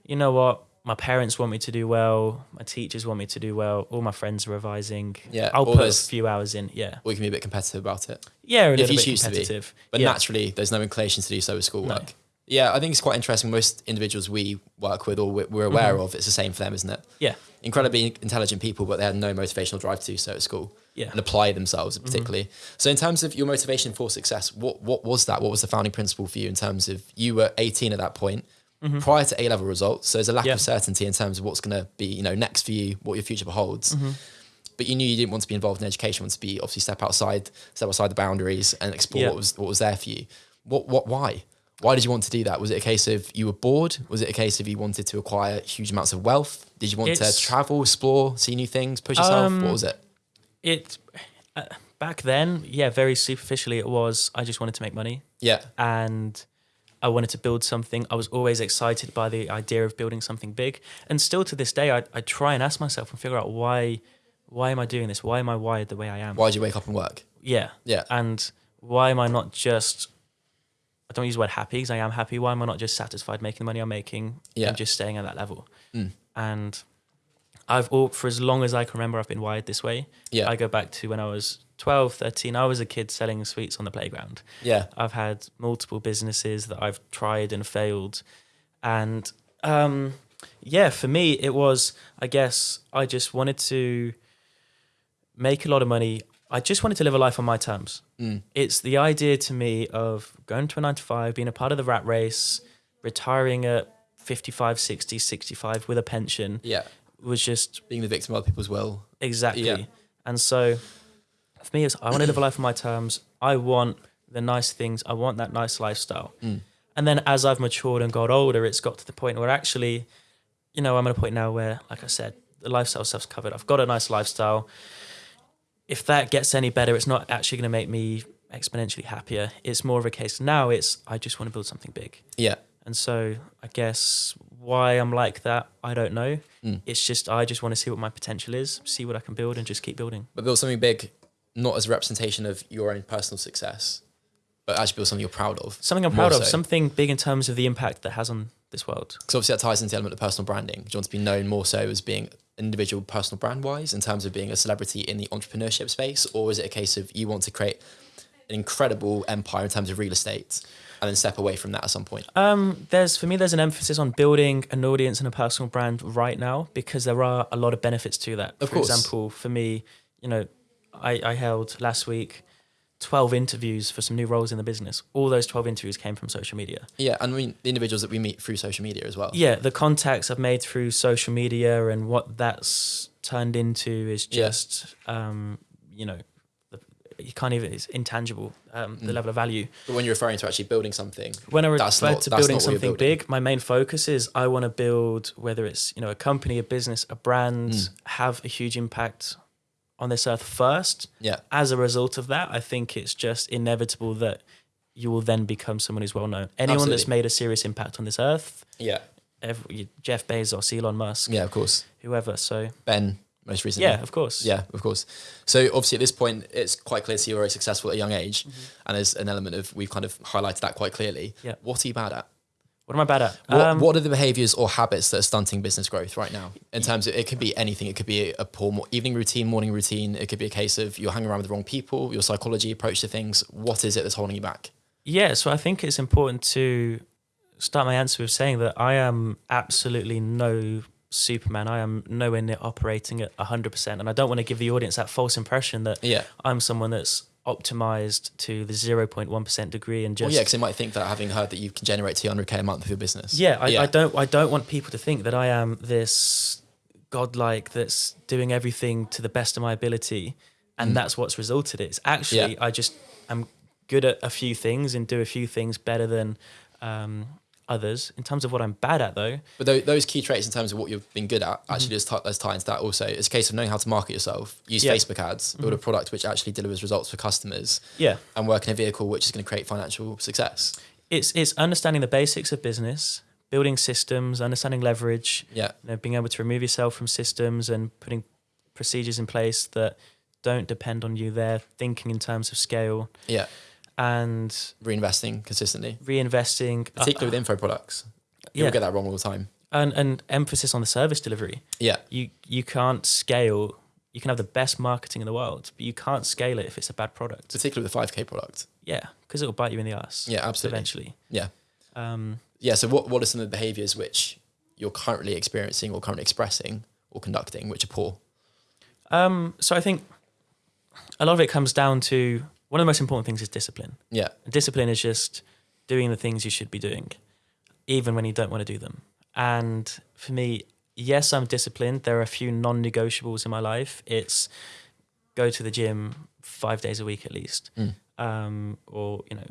you know what my parents want me to do well my teachers want me to do well all my friends are revising Yeah, i'll put those- a few hours in yeah Or you can be a bit competitive about it. yeah a If little you bit choose to be. competitive But yeah. naturally, there's no inclination to do so with schoolwork. No. Yeah, I think it's quite interesting. Most individuals we work with or we- we're aware mm-hmm. of, it's the same for them, isn't it? yeah Incredibly intelligent people, but they had no motivational drive to do so at school Yeah. and apply themselves mm-hmm. particularly. So, in terms of your motivation for success, what what was that? What was the founding principle for you in terms of you were 18 at that point? Mm-hmm. Prior to A level results, so there's a lack Yeah. of certainty in terms of what's going to be, you know, next for you, what your future beholds. Mm-hmm. But you knew you didn't want to be involved in education, you wanted to be obviously step outside, step outside the boundaries and explore Yeah. what was what was there for you. What what why? Why did you want to do that? Was it a case of you were bored? Was it a case of you wanted to acquire huge amounts of wealth? Did you want It's- to travel, explore, see new things, push yourself? Um, what was it? it uh, back then yeah very superficially it was i just wanted to make money Yeah. and I wanted to build something. I was always excited by the idea of building something big. And still to this day, I, I try and ask myself and figure out why, why am I doing this? Why am I wired the way I am? Why did you wake up and work? Yeah. Yeah. And why am I not just, I don't use the word happy because I am happy. Why am I not just satisfied making the money I'm making Yeah. and just staying at that level? Mm. And I've, all, for as long as I can remember, I've been wired this way. Yeah. I go back to when I was 12, 13. I was a kid selling sweets on the playground. Yeah. I've had multiple businesses that I've tried and failed. And um, yeah, for me, it was, I guess, I just wanted to make a lot of money. I just wanted to live a life on my terms. Mm. It's the idea to me of going to a nine to five, being a part of the rat race, retiring at 55, 60, 65 with a pension Yeah. was just Being the victim of other people's will. Exactly. Yeah. And so for me, it's I want to live a life on my terms. I want the nice things. I want that nice lifestyle. Mm. And then as I've matured and got older, it's got to the point where actually, you know, I'm at a point now where, like I said, the lifestyle stuff's covered. I've got a nice lifestyle. If that gets any better, it's not actually going to make me exponentially happier. It's more of a case now. It's I just want to build something big. Yeah. And so I guess why I'm like that, I don't know. Mm. It's just I just want to see what my potential is, see what I can build, and just keep building. But build something big, not as a representation of your own personal success, but actually build something you're proud of. Something I'm proud of, so. something big in terms of the impact that has on this world. Because obviously that ties into the element of personal branding. Do you want to be known more so as being individual personal brand wise in terms of being a celebrity in the entrepreneurship space? Or is it a case of you want to create an incredible empire in terms of real estate and then step away from that at some point? Um, there's for me, there's an emphasis on building an audience and a personal brand right now because there are a lot of benefits to that. Of for course. example, for me, you know, I, I held last week 12 interviews for some new roles in the business. All those 12 interviews came from social media. Yeah. And I mean, the individuals that we meet through social media as well. yeah, the contacts I've made through social media and what that's turned into is Yeah. just, um, you know, you can't even, it's intangible, um, the Mm. level of value. But when you're referring to actually building something, When I refer not- to building not what you're something building. big, my main focus is I want to build, whether it's, you know, a company, a business, a brand, Mm. have a huge impact on this earth first. yeah. As a result of that, I think it's just inevitable that you will then become someone who's well known. Anyone that's made a serious impact on this earth, Yeah. every, Jeff Bezos, Elon Musk, Yeah, of course. whoever. So Ben, most recently. yeah, of course. Yeah, of course. So obviously at this point, it's quite clear to you you're very successful at a young age, Mm-hmm. and there's an element of we've kind of highlighted that quite clearly. Yeah. What are you bad at? What am I bad at? What, Um, what are the behaviors or habits that are stunting business growth right now? In terms of it could be anything. It could be a poor evening routine, morning routine. It could be a case of you're hanging around with the wrong people, your psychology approach to things. What is it that's holding you back? Yeah, so I think it's important to start my answer with saying that I am absolutely no Superman. I am nowhere near operating at 100%. And I don't want to give the audience that false impression that Yeah. I'm someone that's optimized to the 0.1% degree and just. Well, yeah, because they might think that having heard that you can generate 200k a month with your business. Yeah, I, I don't. I don't want people to think that I am this godlike that's doing everything to the best of my ability, and Mm. that's what's resulted. It's actually Yeah. I just am good at a few things and do a few things better than um, others. In terms of what I'm bad at, though, But those key traits in terms of what you've been good at, Mm-hmm. actually, there's tie into that also. It's a case of knowing how to market yourself, use Yeah. Mm-hmm. Facebook ads, build a product which actually delivers results for customers, yeah, and work in a vehicle which is going to create financial success. it's it's understanding the basics of business, building systems, understanding leverage, Yeah. you know, being able to remove yourself from systems and putting procedures in place that don't depend on you there, thinking in terms of scale Yeah. And Reinvesting consistently, reinvesting. uh, particularly with info products. People yeah, get that wrong all the time. and, and emphasis on the service delivery. Yeah. You you can't scale. You can have the best marketing in the world, but you can't scale it if it's a bad product. Particularly with the 5K product. Yeah, because it will bite you in the ass. Yeah, absolutely. Eventually. Yeah. Um, Yeah. So what, what are some of the behaviors which you're currently experiencing or currently expressing or conducting which are poor? um, so I think a lot of it comes down to one of the most important things is discipline. Yeah. Discipline is just doing the things you should be doing, even when you don't want to do them. And for me, yes, I'm disciplined. There are a few non negotiables in my life. It's go to the gym five days a week at least, Mm. um, or, you know,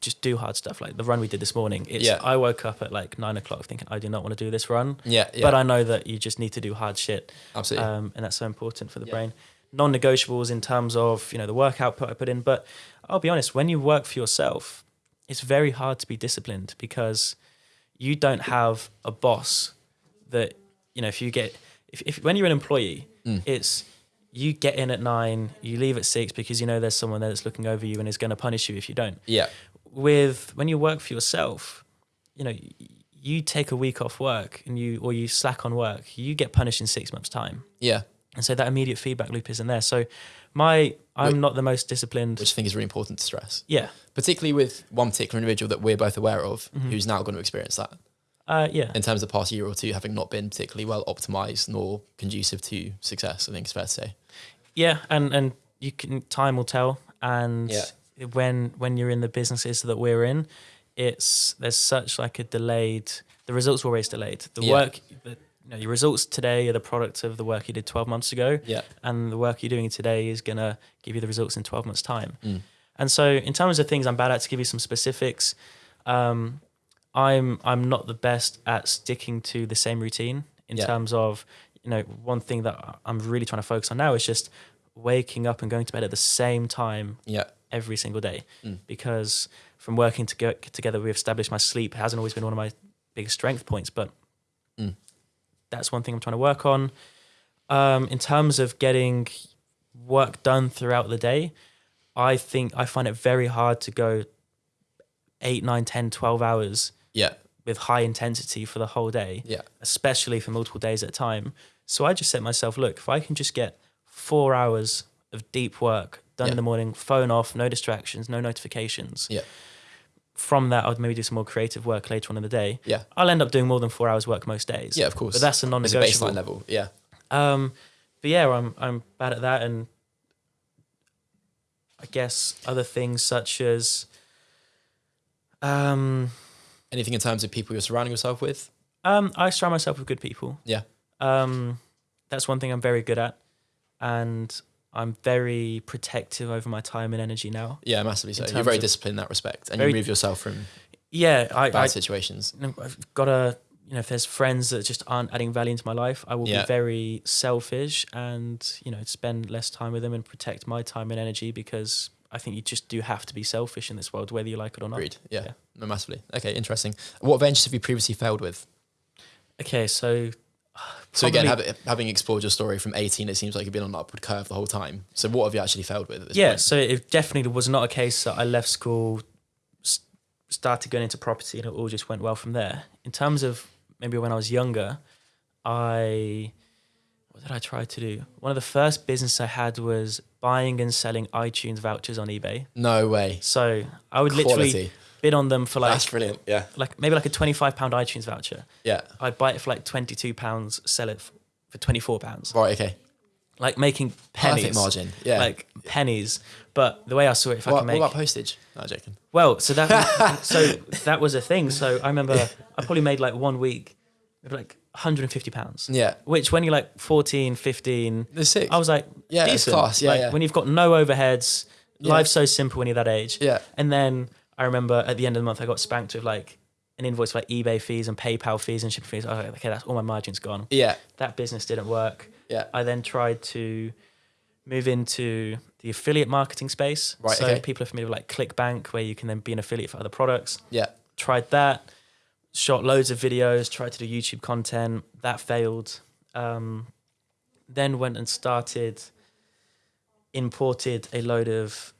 just do hard stuff like the run we did this morning. It's, Yeah. I woke up at like nine o'clock thinking I do not want to do this run, Yeah. Yeah. but I know that you just need to do hard shit absolutely. um, and that's so important for the Yeah. brain. Non-negotiables in terms of you know the work output I put in, but I'll be honest, when you work for yourself, it's very hard to be disciplined because you don't have a boss that you know if you get if, if when you're an employee, Mm. it's you get in at nine, you leave at six because you know there's someone there that's looking over you and is going to punish you if you don't. yeah. With when you work for yourself, you know you take a week off work and you or you slack on work, you get punished in six months' time Yeah. And so that immediate feedback loop isn't there. So my I'm not the most disciplined. Which I think is really important to stress, yeah, particularly with one particular individual that we're both aware of Mm-hmm. who's now going to experience that uh, yeah, in terms of the past year or two having not been particularly well optimized nor conducive to success. I think it's fair to say. yeah, and and you can time will tell. And Yeah. when when you're in the businesses that we're in, it's there's such like a delayed. The results were always delayed. The Yeah. work, the, you know, your results today are the product of the work you did 12 months ago. Yeah. and the work you're doing today is going to give you the results in 12 months time Mm. and so in terms of things i'm bad at to give you some specifics um, i'm i'm not the best at sticking to the same routine in Yeah. terms of you know one thing that i'm really trying to focus on now is just waking up and going to bed at the same time Yeah. every single day Mm. because from working to together we've established my sleep hasn't always been one of my biggest strength points but Mm. That's one thing i'm trying to work on um, in terms of getting work done throughout the day i think i find it very hard to go 8 9 10 12 hours Yeah. with high intensity for the whole day Yeah. especially for multiple days at a time. So I just set myself, look, if I can just get four hours of deep work done Yeah. in the morning, phone off, no distractions, no notifications. Yeah. From that, I'd maybe do some more creative work later on in the day. Yeah. I'll end up doing more than four hours work most days. Yeah, of course. But that's a It's a non-negotiable. baseline level. Yeah. Um, but yeah, I'm I'm bad at that, and I guess other things such as um, Anything in terms of people you're surrounding yourself with? um, I surround myself with good people. Yeah. Um, that's one thing I'm very good at, and I'm very protective over my time and energy now. Yeah, massively so. You're very disciplined in that respect and Very- you remove yourself from Yeah, I, bad I situations. I've got to you know if there's friends that just aren't adding value into my life, I will Yeah. be very selfish and you know spend less time with them and protect my time and energy because I think you just do have to be selfish in this world, whether you like it or not. Agreed. Yeah. Yeah. No, massively. Okay, interesting. What ventures have you previously failed with? Okay, so So again, Probably- having, explored your story from 18, it seems like you've been on an upward curve the whole time. So what have you actually failed with at this yeah, point? so it definitely was not a case that I left school, started going into property, and it all just went well from there. In terms of maybe when I was younger, I what did I try to do? One of the first business I had was buying and selling iTunes vouchers on eBay. No way. So I would literally Quality. Bid on them for like That's brilliant. Yeah. like maybe like a twenty five pound iTunes voucher. Yeah. I'd buy it for like twenty two pounds, sell it for twenty four pounds. Right. Okay. Like making pennies. Perfect margin. Yeah. Like pennies. But the way I saw it, if I what, can make what about postage? No, I'm joking. well, so that so that was a thing. So I remember I probably made like one week, like 150 pounds. Yeah. Which when you're like 14, 15, There's six. I was like, Yeah, it's decent. class. Yeah, like, yeah. When you've got no overheads, Yeah. life's so simple when you're that age. Yeah. And then I remember at the end of the month, I got spanked with like an invoice for like eBay fees and PayPal fees and shipping fees. I was like, okay, that's all my margins gone. Yeah. That business didn't work. Yeah. I then tried to move into the affiliate marketing space. Right, So okay. people are familiar with like ClickBank, where you can then be an affiliate for other products. Yeah. Tried that. shot loads of videos, tried to do YouTube content. That failed. Um, then went and started, imported a load of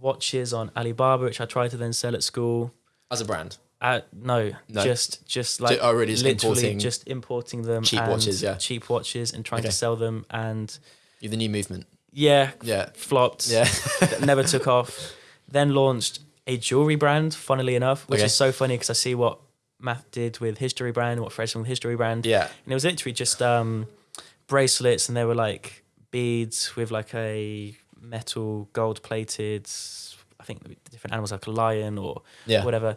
watches on Alibaba, which I tried to then sell at school. As a brand, Uh, no, No. just just like oh, really? Just literally importing just importing them cheap watches, yeah. cheap watches and trying Okay. to sell them and You're the new movement. yeah Yeah, flopped yeah. never took off then launched a jewelry brand funnily enough which Okay. is so funny because I see what Matt did with history brand what Fred's with history brand yeah. and it was literally just um bracelets and they were like beads with like a metal gold plated I think different animals like a lion or Yeah. whatever.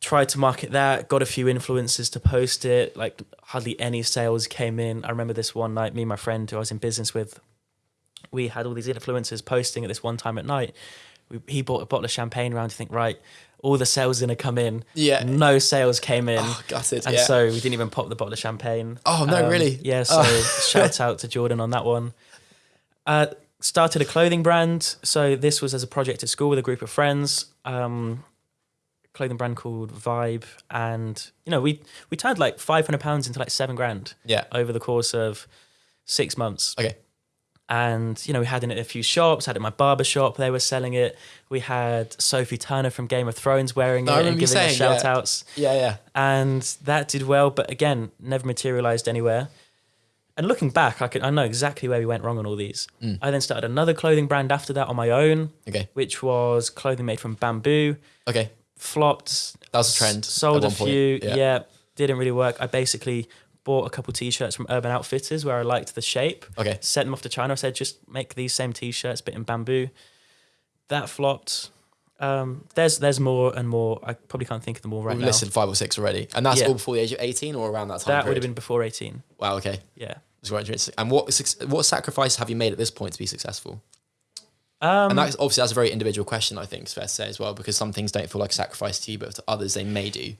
Tried to market that, got a few influencers to post it. Like hardly any sales came in. I remember this one night, me and my friend who I was in business with, we had all these influencers posting at this one time at night. We, he bought a bottle of champagne around to think, right, all the sales are gonna come in. Yeah. No sales came in. Oh, gutted. And yeah. so we didn't even pop the bottle of champagne. Oh, no, really? Yeah, so Oh. shout out to Jordan on that one. Uh, started a clothing brand. So this was as a project at school with a group of friends. Um, clothing brand called Vibe, and you know we we turned like five hundred pounds into like seven grand yeah. over the course of six months. Okay. And you know we had it in a few shops. Had it in my barber shop. They were selling it. We had Sophie Turner from Game of Thrones wearing it and giving us yeah. shout outs Yeah, yeah. and that did well, but again, never materialized anywhere. And looking back, I can I know exactly where we went wrong on all these. Mm. I then started another clothing brand after that on my own, Okay. which was clothing made from bamboo. Okay. Flopped. That was a trend. Sold a few. Yeah. Yeah. didn't really work. I basically bought a couple t-shirts from Urban Outfitters where I liked the shape. Okay. Sent them off to China. I said just make these same t-shirts, but in bamboo. That flopped. Um, there's there's more and more. I probably can't think of them all right We've now. listed five or six already, and that's Yeah. all before the age of eighteen or around that time. that would have been before 18. Wow. Okay. Yeah. It's quite interesting. And what suc- what sacrifice have you made at this point to be successful? Um, And that's obviously that's a very individual question. I think it's fair to say as well, because some things don't feel like a sacrifice to you, but to others they may do.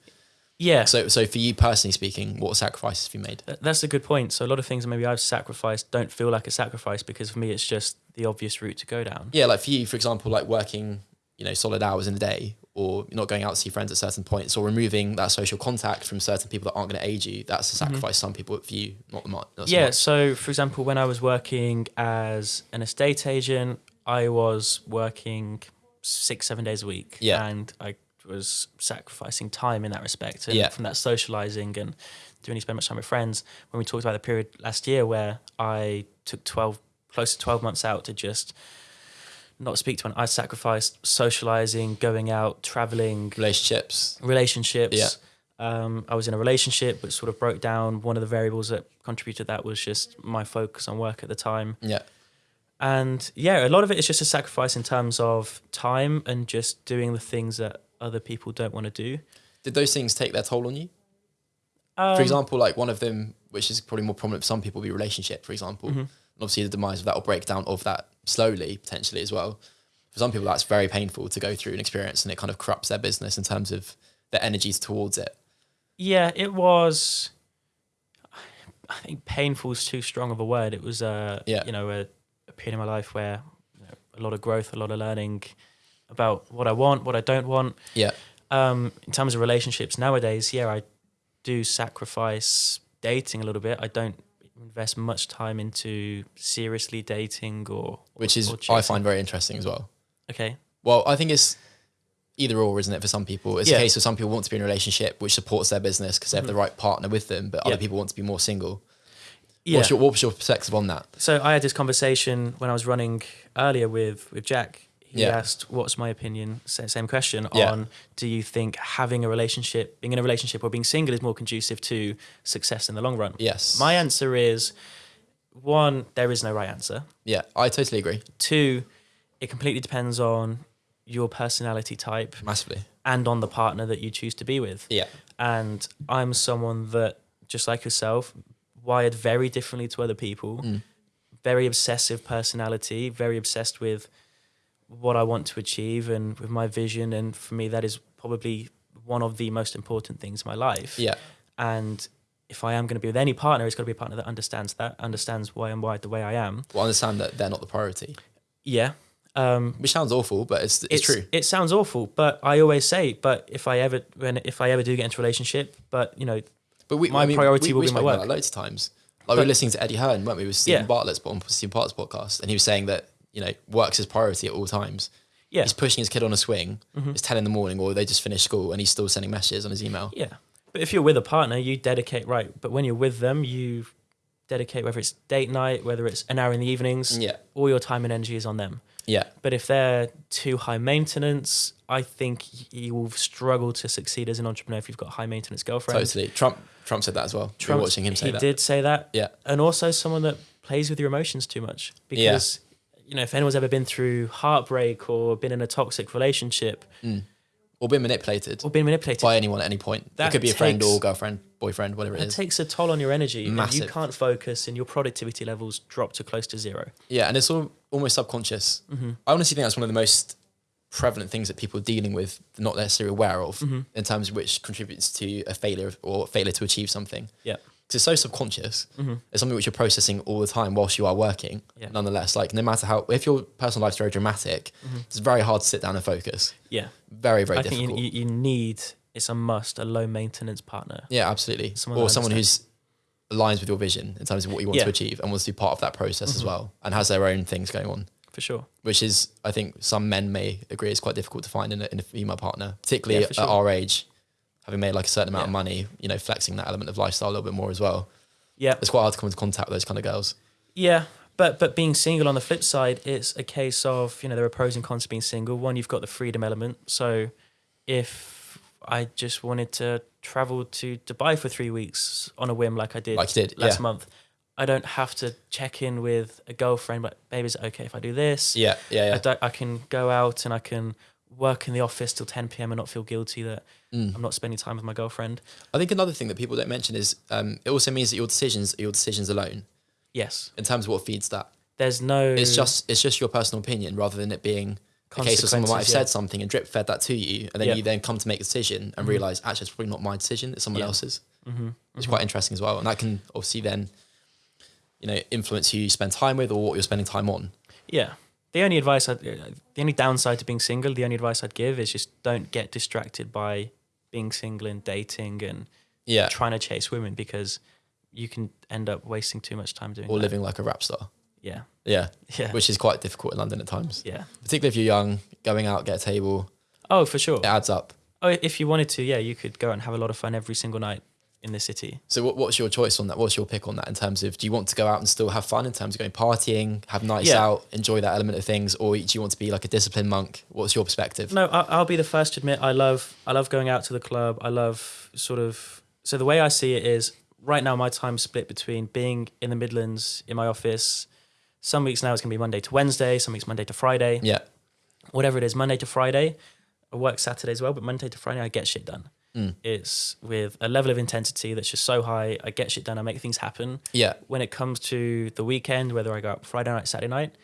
yeah. So, so for you personally speaking, what sacrifices have you made? Th- That's a good point. So a lot of things that maybe I've sacrificed don't feel like a sacrifice because for me it's just the obvious route to go down. Yeah, like for you, for example, like working, you know, solid hours in a day, or not going out to see friends at certain points, or removing that social contact from certain people that aren't going to aid you. That's a mm-hmm. sacrifice. Some people view not the much. Not so yeah. much. So for example, when I was working as an estate agent, I was working six, seven days a week. Yeah. And I was sacrificing time in that respect and Yeah. from that socializing and doing any spend much time with friends. When we talked about the period last year where I took 12, close to 12 months out to just not speak to anyone, I sacrificed socializing, going out, traveling, relationships. relationships. Yeah. Um, I was in a relationship which sort of broke down. One of the variables that contributed to that was just my focus on work at the time. Yeah, And yeah, a lot of it is just a sacrifice in terms of time and just doing the things that other people don't want to do. did those things take their toll on you? Um, For example, like one of them, which is probably more prominent for some people, be relationship. For example, Mm-hmm. Obviously the demise of that or breakdown of that slowly potentially as well. For some people, that's very painful to go through and experience, and it kind of corrupts their business in terms of their energies towards it. Yeah, it was. I think painful is too strong of a word. It was, a Yeah. you know, a, a period in my life where you know, a lot of growth, a lot of learning about what I want, what I don't want. Yeah, Um, in terms of relationships nowadays, yeah, I do sacrifice dating a little bit. I don't invest much time into seriously dating or which is or I find very interesting as well. okay. Well, I think it's either or, isn't it? For some people, it's Yeah. a case of some people want to be in a relationship which supports their business because they have the right partner with them, but Mm-hmm. Yeah. other people want to be more single. Yeah. What's your what was your perspective on that? So I had this conversation when I was running earlier with with Jack. He Yeah. asked, "What's my opinion?" Same question Yeah. on: Do you think having a relationship, being in a relationship, or being single is more conducive to success in the long run? Yes. My answer is: one, there is no right answer. yeah, I totally agree. Two, it completely depends on your personality type Massively. and on the partner that you choose to be with. Yeah. And I'm someone that, just like yourself, wired very differently to other people. Mm. Very obsessive personality, very obsessed with what I want to achieve and with my vision. And for me, that is probably one of the most important things in my life. Yeah. And if I am going to be with any partner, it's got to be a partner that understands that, understands why I'm wired the way I am. Well, understand that they're not the priority. Yeah. Um, Which sounds awful, but it's it's, true. It sounds awful, but I always say, but if I ever when if I ever do get into a relationship, but you know, But we, my I mean, priority we, will we be my about work. loads of times. Like we were listening to Eddie Hearn, weren't we? With Stephen Yeah. Bartlett's on Stephen Bartlett's podcast, and he was saying that you know work's his priority at all times. yeah, He's pushing his kid on a swing. Mm-hmm. It's ten in the morning, or they just finished school, and he's still sending messages on his email. yeah. But if you're with a partner, you dedicate right. But when you're with them, you dedicate whether it's date night, whether it's an hour in the evenings, Yeah, all your time and energy is on them. yeah, But if they're too high maintenance, I think you will struggle to succeed as an entrepreneur if you've got a high maintenance girlfriend. totally. Trump Trump said that as well. we watching him say he that. did say that. Yeah, and also someone that plays with your emotions too much because you know if anyone's ever been through heartbreak or been in a toxic relationship or been manipulated or been manipulated by anyone at any point. It That could be a friend or girlfriend, boyfriend, whatever it it is. takes a toll on your energy and you can't focus and your productivity levels drop to close to zero Yeah, and it's all almost subconscious. Mm-hmm. I honestly think that's one of the most prevalent things that people are dealing with, not necessarily aware of, Mm-hmm. in terms of which contributes to a failure or failure to achieve something. yeah Because it's so subconscious. It's something which you're processing all the time whilst you are working. Mm-hmm. Yeah. Nonetheless, like no matter how, if your personal life's very dramatic, it's very hard to sit down and focus. yeah Very, very Mm-hmm. i think difficult. you, you, you need it's a must a low maintenance partner yeah, absolutely. Someone or someone who's aligns with your vision in terms of what you want Yeah. to achieve and wants to be part of that process as well and has their own things going on. for sure which is I think some men may agree is quite difficult to find in a, in a female partner, particularly Yeah, at sure. our age, having made like a certain amount of money, you know, flexing that element of lifestyle a little bit more as well. yeah It's quite hard to come into contact with those kind of girls. Yeah, but but being single on the flip side, it's a case of you know there are pros and cons to being single. One, you've got the freedom element. So if I just wanted to travel to Dubai for three weeks on a whim, like I did, Like did, last yeah. month, I don't have to check in with a girlfriend. But babe, is it okay if I do this? Yeah, yeah, I, yeah. don't, I can go out and I can work in the office till 10 p.m. and not feel guilty that Mm. I'm not spending time with my girlfriend. I think another thing that people don't mention is um, it also means that your decisions are your decisions alone Yes, in terms of what feeds that. there's no. It's just it's just your personal opinion rather than it being a case of someone might have yeah. said something and drip fed that to you, and then Yeah. you then come to make a decision and realize actually it's probably not my decision, it's someone Yeah. else's. Mm-hmm. It's quite interesting as well, and that can obviously then, you know, influence who you spend time with or what you're spending time on. Yeah. The only advice, I'd, uh, the only downside to being single, the only advice I'd give is just don't get distracted by being single and dating and Yeah, trying to chase women because you can end up wasting too much time doing or that. living like a rap star. Yeah. Yeah, Yeah. which is quite difficult in London at times, yeah. particularly if you're young, going out, get a table, Oh, for sure. it adds up. Oh, if you wanted to, yeah, you could go out and have a lot of fun every single night in the city. So, what, what's your choice on that? What's your pick on that in terms of do you want to go out and still have fun in terms of going partying, have nights Yeah. out, enjoy that element of things, or do you want to be like a disciplined monk? What's your perspective? No, I- I'll be the first to admit I love I love going out to the club. I love sort of so the way I see it is right now my time split between being in the Midlands in my office. Some weeks now it's gonna be Monday to Wednesday. Some weeks Monday to Friday. Yeah, Whatever it is, Monday to Friday. I work Saturday as well, but Monday to Friday I get shit done. Mm. It's with a level of intensity that's just so high. I get shit done. I make things happen. yeah, When it comes to the weekend, whether I go out Friday night, Saturday night,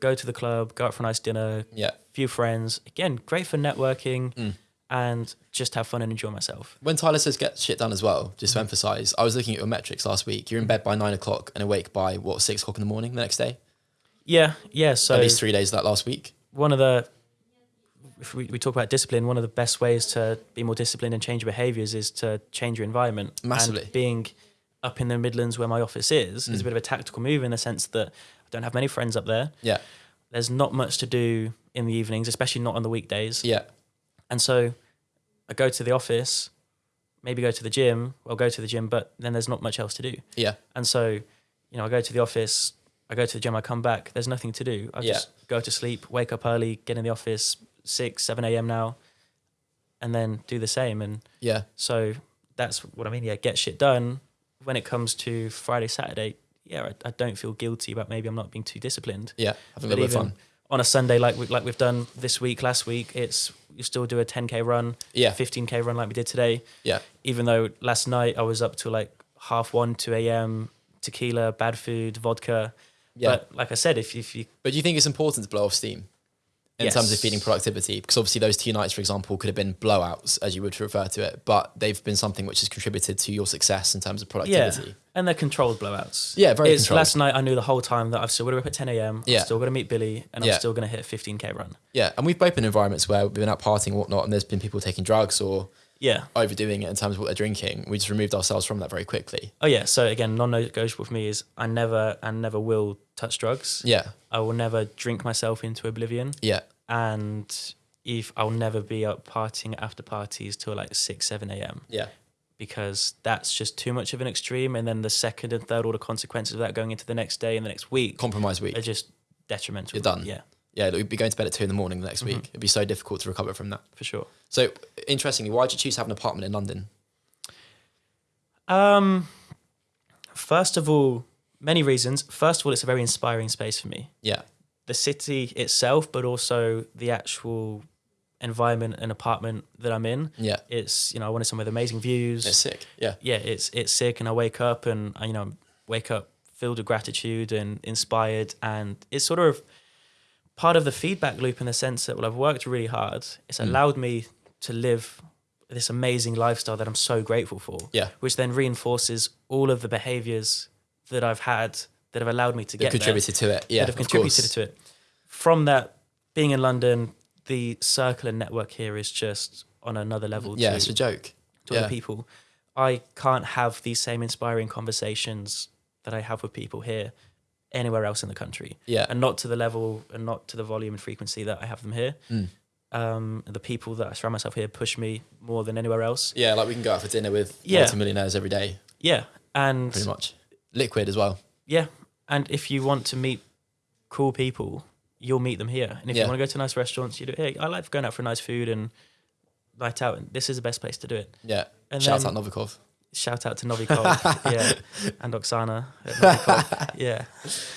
go to the club, go out for a nice dinner, yeah. few friends. Again, great for networking Mm. and just have fun and enjoy myself. When Tyler says get shit done as well, just to emphasize, I was looking at your metrics last week. You're in bed by nine o'clock and awake by what six o'clock in the morning the next day. Yeah, yeah. So At least three days of that last week. one of the if we, we talk about discipline, one of the best ways to be more disciplined and change your behaviors is to change your environment. Massively. And being up in the Midlands where my office is is a mm. bit of a tactical move in the sense that I don't have many friends up there. Yeah, There's not much to do in the evenings, especially not on the weekdays. yeah, And so I go to the office, maybe go to the gym, well go to the gym, but then there's not much else to do. yeah, And so, you know, I go to the office, I go to the gym, I come back, there's nothing to do. I Yeah. just go to sleep, wake up early, get in the office, 6, 7 a.m. now, and then do the same. And yeah, so that's what I mean. Yeah, get shit done. When it comes to Friday, Saturday, yeah, I, I don't feel guilty about maybe I'm not being too disciplined. yeah. Having a little bit of fun. on a Sunday, like we, like we've done this week, last week, it's you still do a 10k run, Yeah, 15k run like we did today yeah, even though last night I was up to like half one, 2 a.m., tequila, bad food, vodka. yeah. But like I said, if, if you, But do you think it's important to blow off steam? In terms of feeding productivity? Because obviously those two nights, for example, could have been blowouts, as you would refer to it, but they've been something which has contributed to your success in terms of Yeah, productivity. and they're controlled blowouts. Yeah, very it's, controlled. Last night I knew the whole time that I've still got to be up at 10 a.m. Yeah. I'm still going to meet Billy, and Yeah. I'm still going to hit a 15k run. Yeah, and we've both been in environments where we've been out partying and whatnot, and there's been people taking drugs or Yeah. overdoing it in terms of what they're drinking. We just removed ourselves from that very quickly. Oh yeah. So again, non-negotiable for me is I never and never will touch drugs. Yeah, I will never drink myself into oblivion, yeah, and if I'll never be up partying after parties till like six, seven a.m. yeah, because that's just too much of an extreme. And then the second and third order consequences of that going into the next day and the next week compromise week. are just detrimental. You're done. Yeah, Yeah, we'd be going to bed at two in the morning the next Mm-hmm. week. It'd be so difficult to recover from that. for sure. So, interestingly, why did you choose to have an apartment in London? Um, first of all, many reasons. First of all, it's a very inspiring space for me. Yeah, The city itself, but also the actual environment and apartment that I'm in. yeah, It's you know I wanted somewhere with amazing views. it's sick. Yeah, yeah, it's it's sick, and I wake up and I, you know wake up filled with gratitude and inspired, and it's sort of part of the feedback loop in the sense that well, I've worked really hard. It's Mm. allowed me to live this amazing lifestyle that I'm so grateful for. Yeah. which then reinforces all of the behaviors that I've had that have allowed me to that get there contributed to it. Yeah, that have contributed to it. From that, being in London, the circle and network here is just on another level. Yeah, to, it's a joke. to yeah. other people. I can't have these same inspiring conversations that I have with people here anywhere else in the country. Yeah. And not to the level and not to the volume and frequency that I have them here. Mm. Um, the people that I surround myself here push me more than anywhere else. Yeah, like we can go out for dinner with Yeah. multimillionaires every day, Yeah. And pretty much. Liquid as well. yeah. And if you want to meet cool people, you'll meet them here. And if Yeah. you want to go to nice restaurants, you do it. Hey, I like going out for nice food and night out. And this is the best place to do it. Yeah. And Shout then- out Novikov. Shout out to Novikov, yeah, and Oksana. yeah.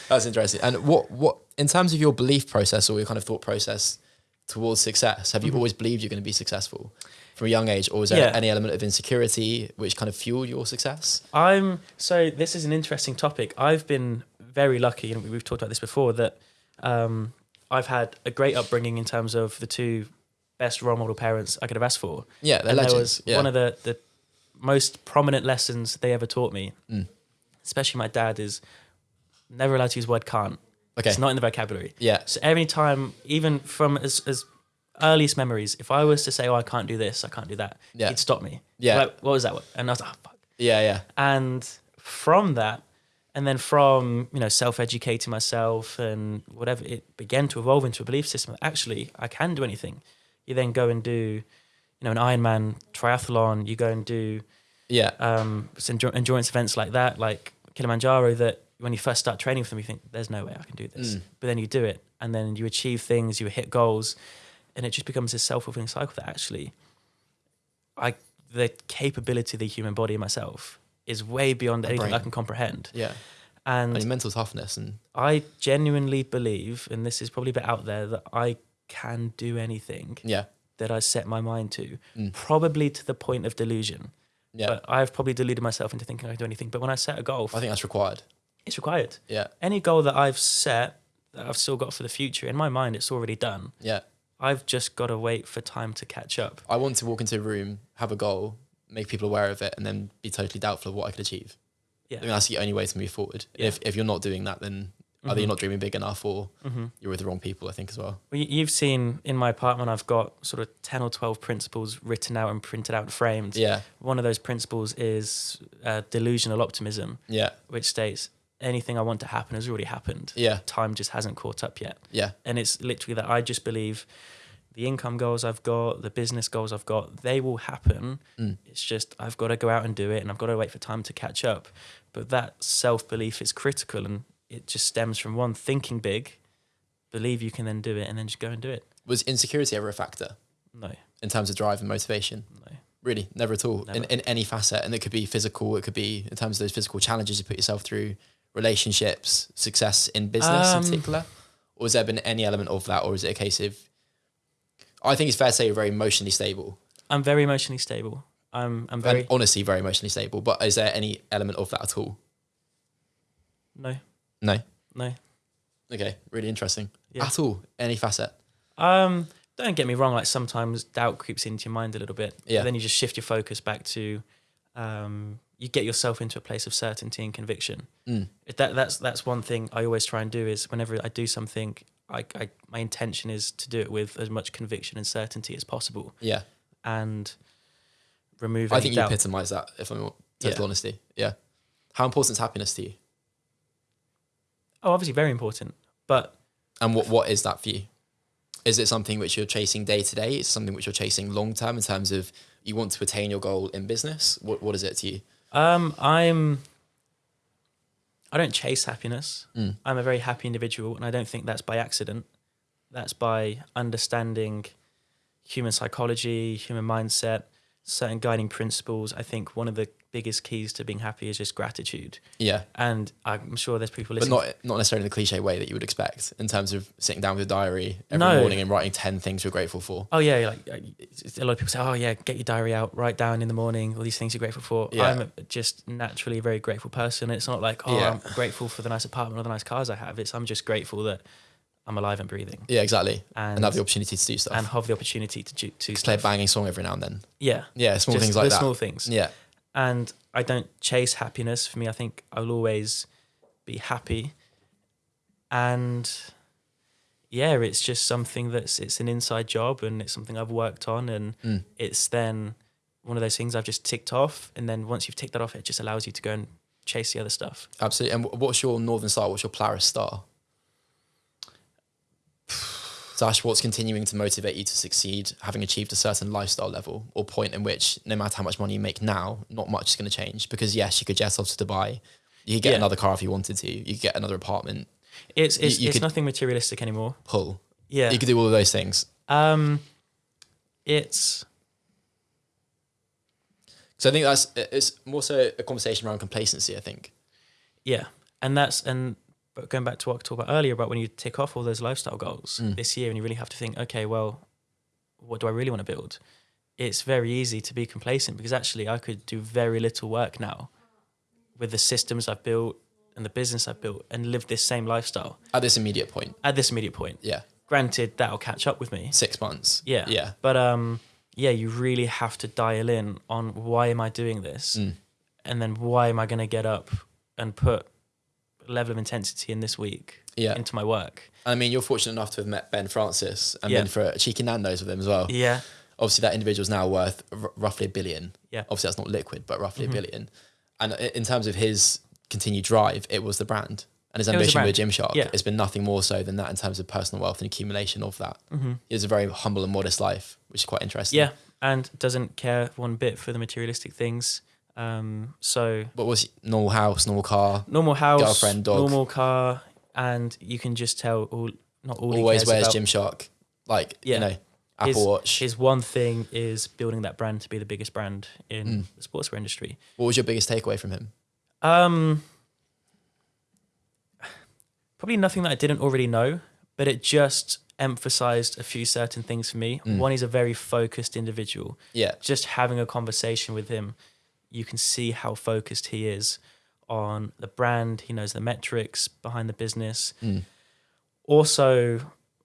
That's interesting. And what what in terms of your belief process or your kind of thought process towards success, have you always believed you're going to be successful from a young age, or is there Mm-hmm. Yeah. any element of insecurity which kind of fueled your success? I'm so this is an interesting topic. I've been very lucky, and we've talked about this before, that um, I've had a great upbringing in terms of the two best role model parents I could have asked for. Yeah, they're and legends. there was yeah. one of the the most prominent lessons they ever taught me, Mm. especially my dad, is never allowed to use the word can't. okay. It's not in the vocabulary. yeah. So every time, even from as, as earliest memories, if I was to say, "Oh, I can't do this, I can't do that," Yeah. he'd stop me. Yeah. Like, what was that? And I was like, oh, fuck. Yeah. Yeah. And from that, and then from you know self-educating myself and whatever, it began to evolve into a belief system. Actually, I can do anything. You then go and do, you know, an Ironman triathlon. You go and do Yeah. um, some endurance events like that, like Kilimanjaro, that when you first start training for them, you think, there's no way I can do this. Mm. But then you do it, and then you achieve things, you hit goals, and it just becomes this self fulfilling cycle that actually, I the capability of the human body and myself is way beyond anything I can comprehend. Yeah. And And your mental toughness and I genuinely believe, and this is probably a bit out there, that I can do anything yeah. That I set my mind to, Mm. probably to the point of delusion. Yeah. But I've probably deluded myself into thinking I can do anything. But when I set a goal, I think that's required. it's required. Yeah. Any goal that I've set that I've still got for the future, in my mind, it's already done. Yeah. I've just got to wait for time to catch up. I want to walk into a room, have a goal, make people aware of it, and then be totally doubtful of what I could achieve. Yeah. I mean, that's the only way to move forward. Yeah. If if you're not doing that, then either you're not dreaming big enough or you're with the wrong people. I think as well. Well, you- you've seen in my apartment, I've got sort of 10 or 12 principles written out and printed out and framed. Yeah. One of those principles is uh, delusional optimism, Yeah. which states anything I want to happen has already happened. Yeah. Time just hasn't caught up yet. Yeah. and it's literally that I just believe the income goals I've got, the business goals I've got, they will happen. Mm. It's just I've got to go out and do it, and I've got to wait for time to catch up. But that self belief is critical, and it just stems from one thinking big, believe you can then do it, and then just go and do it. Was insecurity ever a factor No, in terms of drive and motivation? no, Really, never at all. In, Never. in any facet, and it could be physical. It could be in terms of those physical challenges you put yourself through, relationships, success in business Um, in particular. Or has there been any element of that, or is it a case of? I think it's fair to say you're very emotionally stable, I'm very emotionally stable. I'm I'm very and honestly very emotionally stable. But is there any element of that at all? no No. no. Okay, really interesting. Yeah. At all, any facet. Um, don't get me wrong. Like sometimes doubt creeps into your mind a little bit. Yeah. Then you just shift your focus back to, um, you get yourself into a place of certainty and conviction. Mm. That that's that's one thing I always try and do is whenever I do something, I, I my intention is to do it with as much conviction and certainty as possible, Yeah. and remove. I think you epitomise that, if I'm total Yeah. honesty. Yeah. How important is happiness to you? Oh, obviously very important, but And what, what is that for you? Is it something which you're chasing day to day? Is it something which you're chasing long term in terms of you want to attain your goal in business? What, what is it to you? Um, I'm. I don't chase happiness. Mm. I'm a very happy individual, and I don't think that's by accident. That's by understanding human psychology, human mindset, certain guiding principles. I think one of the biggest keys to being happy is just gratitude. Yeah. And I'm sure there's people But listening. not not necessarily in the cliche way that you would expect in terms of sitting down with a diary every No. morning and writing 10 things you're grateful for. Oh yeah, like uh, a lot of people say, "Oh yeah, get your diary out, write down in the morning all these things you're grateful for." Yeah. I'm just naturally a very grateful person. It's not like, "Oh, Yeah. I'm grateful for the nice apartment or the nice cars I have." It's I'm just grateful that I'm alive and breathing Yeah, exactly. And, and have the opportunity to do stuff. and have the opportunity to do to play a banging song every now and then. Yeah, Yeah, small just things like that. small things. Yeah. And I don't chase happiness. For me, I think I'll always be happy. And yeah, it's just something that's it's an inside job and it's something I've worked on and Mm. it's then one of those things I've just ticked off and then once you've ticked that off it just allows you to go and chase the other stuff. Absolutely. And what's your Northern Star? What's your Polaris Star? Dash, what's continuing to motivate you to succeed, having achieved a certain lifestyle level or point in which no matter how much money you make now, not much is going to change? Because yes, you could jet off to Dubai, you could get Yeah. another car if you wanted to, you could get another apartment, It's it's, you it's nothing materialistic anymore. pull. Yeah. You could do all of those things. um it's So I think that's it's more so a conversation around complacency. I think. Yeah, and that's and but going back to what I talked about earlier about when you tick off all those lifestyle goals Mm. this year, and you really have to think, okay, well, what do I really want to build? It's very easy to be complacent because actually I could do very little work now with the systems I've built and the business I've built and live this same lifestyle At this immediate point, at this immediate point. yeah, Granted, that'll catch up with me. six months. Yeah. yeah, But um, yeah, you really have to dial in on why am I doing this, Mm. and then why am I going to get up and put level of intensity in this week yeah. into my work. I mean, you're fortunate enough to have met Ben Francis and Yeah. been for a cheeky Nando's with him as well. Yeah, Obviously, that individual's now worth r- roughly a billion. Yeah. Obviously, that's not liquid, but roughly Mhm. a billion. And in terms of his continued drive, it was the brand and his It was ambition with. Gymshark. Yeah. It's been nothing more so than that in terms of personal wealth and accumulation of that. hmm He has a very humble and modest life, which is quite interesting. yeah, and doesn't care one bit for the materialistic things. Um, so But was it? normal house, normal car, normal house, Girlfriend, dog. normal car, and you can just tell all not all he always cares wears about. Gymshark, like Yeah. you know, Apple His- Watch. His one thing is building that brand to be the biggest brand in Mm. the sportswear industry. what was your biggest takeaway from him? Um, probably nothing that I didn't already know, but it just emphasized a few certain things for me. Mm. One, he's a very focused individual. Yeah, Just having a conversation with him, you can see how focused he is on the brand. He knows the metrics behind the business. Mm. Also,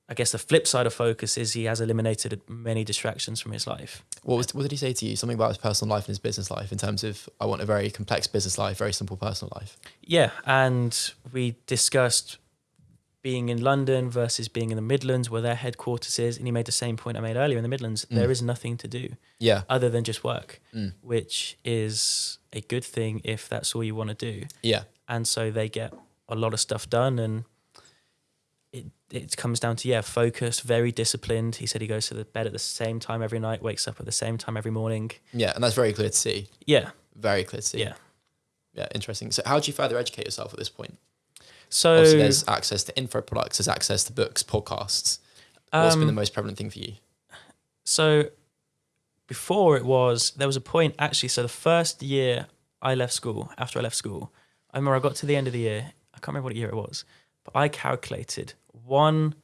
I guess the flip side of focus is he has eliminated many distractions from his life. What was what did he say to you? Something about his personal life and his business life in terms of I want a very complex business life, very simple personal life. Yeah, and we discussed being in London versus being in the Midlands, where their headquarters is, and he made the same point I made earlier in the Midlands. Mm. There is nothing to do Yeah, other than just work, Mm. which is a good thing if that's all you want to do. yeah, And so they get a lot of stuff done, and it it comes down to yeah, focused, very disciplined. He said he goes to the bed at the same time every night, wakes up at the same time every morning. yeah, and that's very clear to see. Yeah, Very clear to see. yeah. yeah, interesting. So, how do you further educate yourself at this point? So Obviously, there's access to info products, there's access to books, podcasts. What's been um, the most prevalent thing for you? So before it was there was a point actually. So the first year I left school, after I left school, I remember I got to the end of the year. I can't remember what year it was, but I calculated one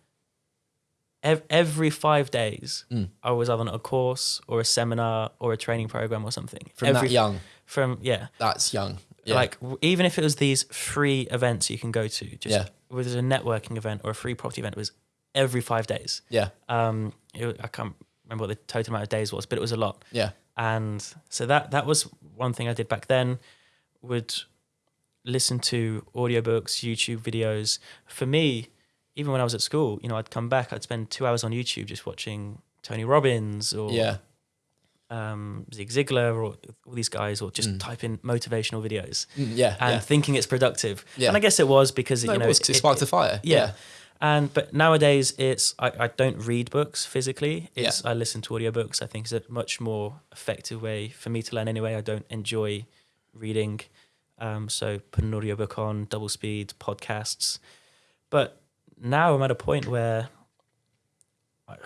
every five days. Mm. I was either on a course or a seminar or a training program or something. From every, that young, from yeah, that's young. Yeah. like even if it was these free events you can go to, just Yeah. whether it's a networking event or a free property event, it was every five days. Yeah. Um, it, I can't remember what the total amount of days was, but it was a lot. Yeah. And so that that was one thing I did back then. Would listen to audiobooks, YouTube videos. For me, even when I was at school, you know, I'd come back, I'd spend two hours on YouTube just watching Tony Robbins or Yeah. Um, Zig Ziglar or all these guys, or just Mm. type in motivational videos Mm, Yeah. and yeah. thinking it's productive. Yeah. And I guess it was because No, you it know was 'cause it, sparked a fire. yeah. And but nowadays it's I, I don't read books physically. It's I listen to audiobooks. I think is a much more effective way for me to learn anyway. I don't enjoy reading. Um, so put an audiobook on, double speed, podcasts. But now I'm at a point where I,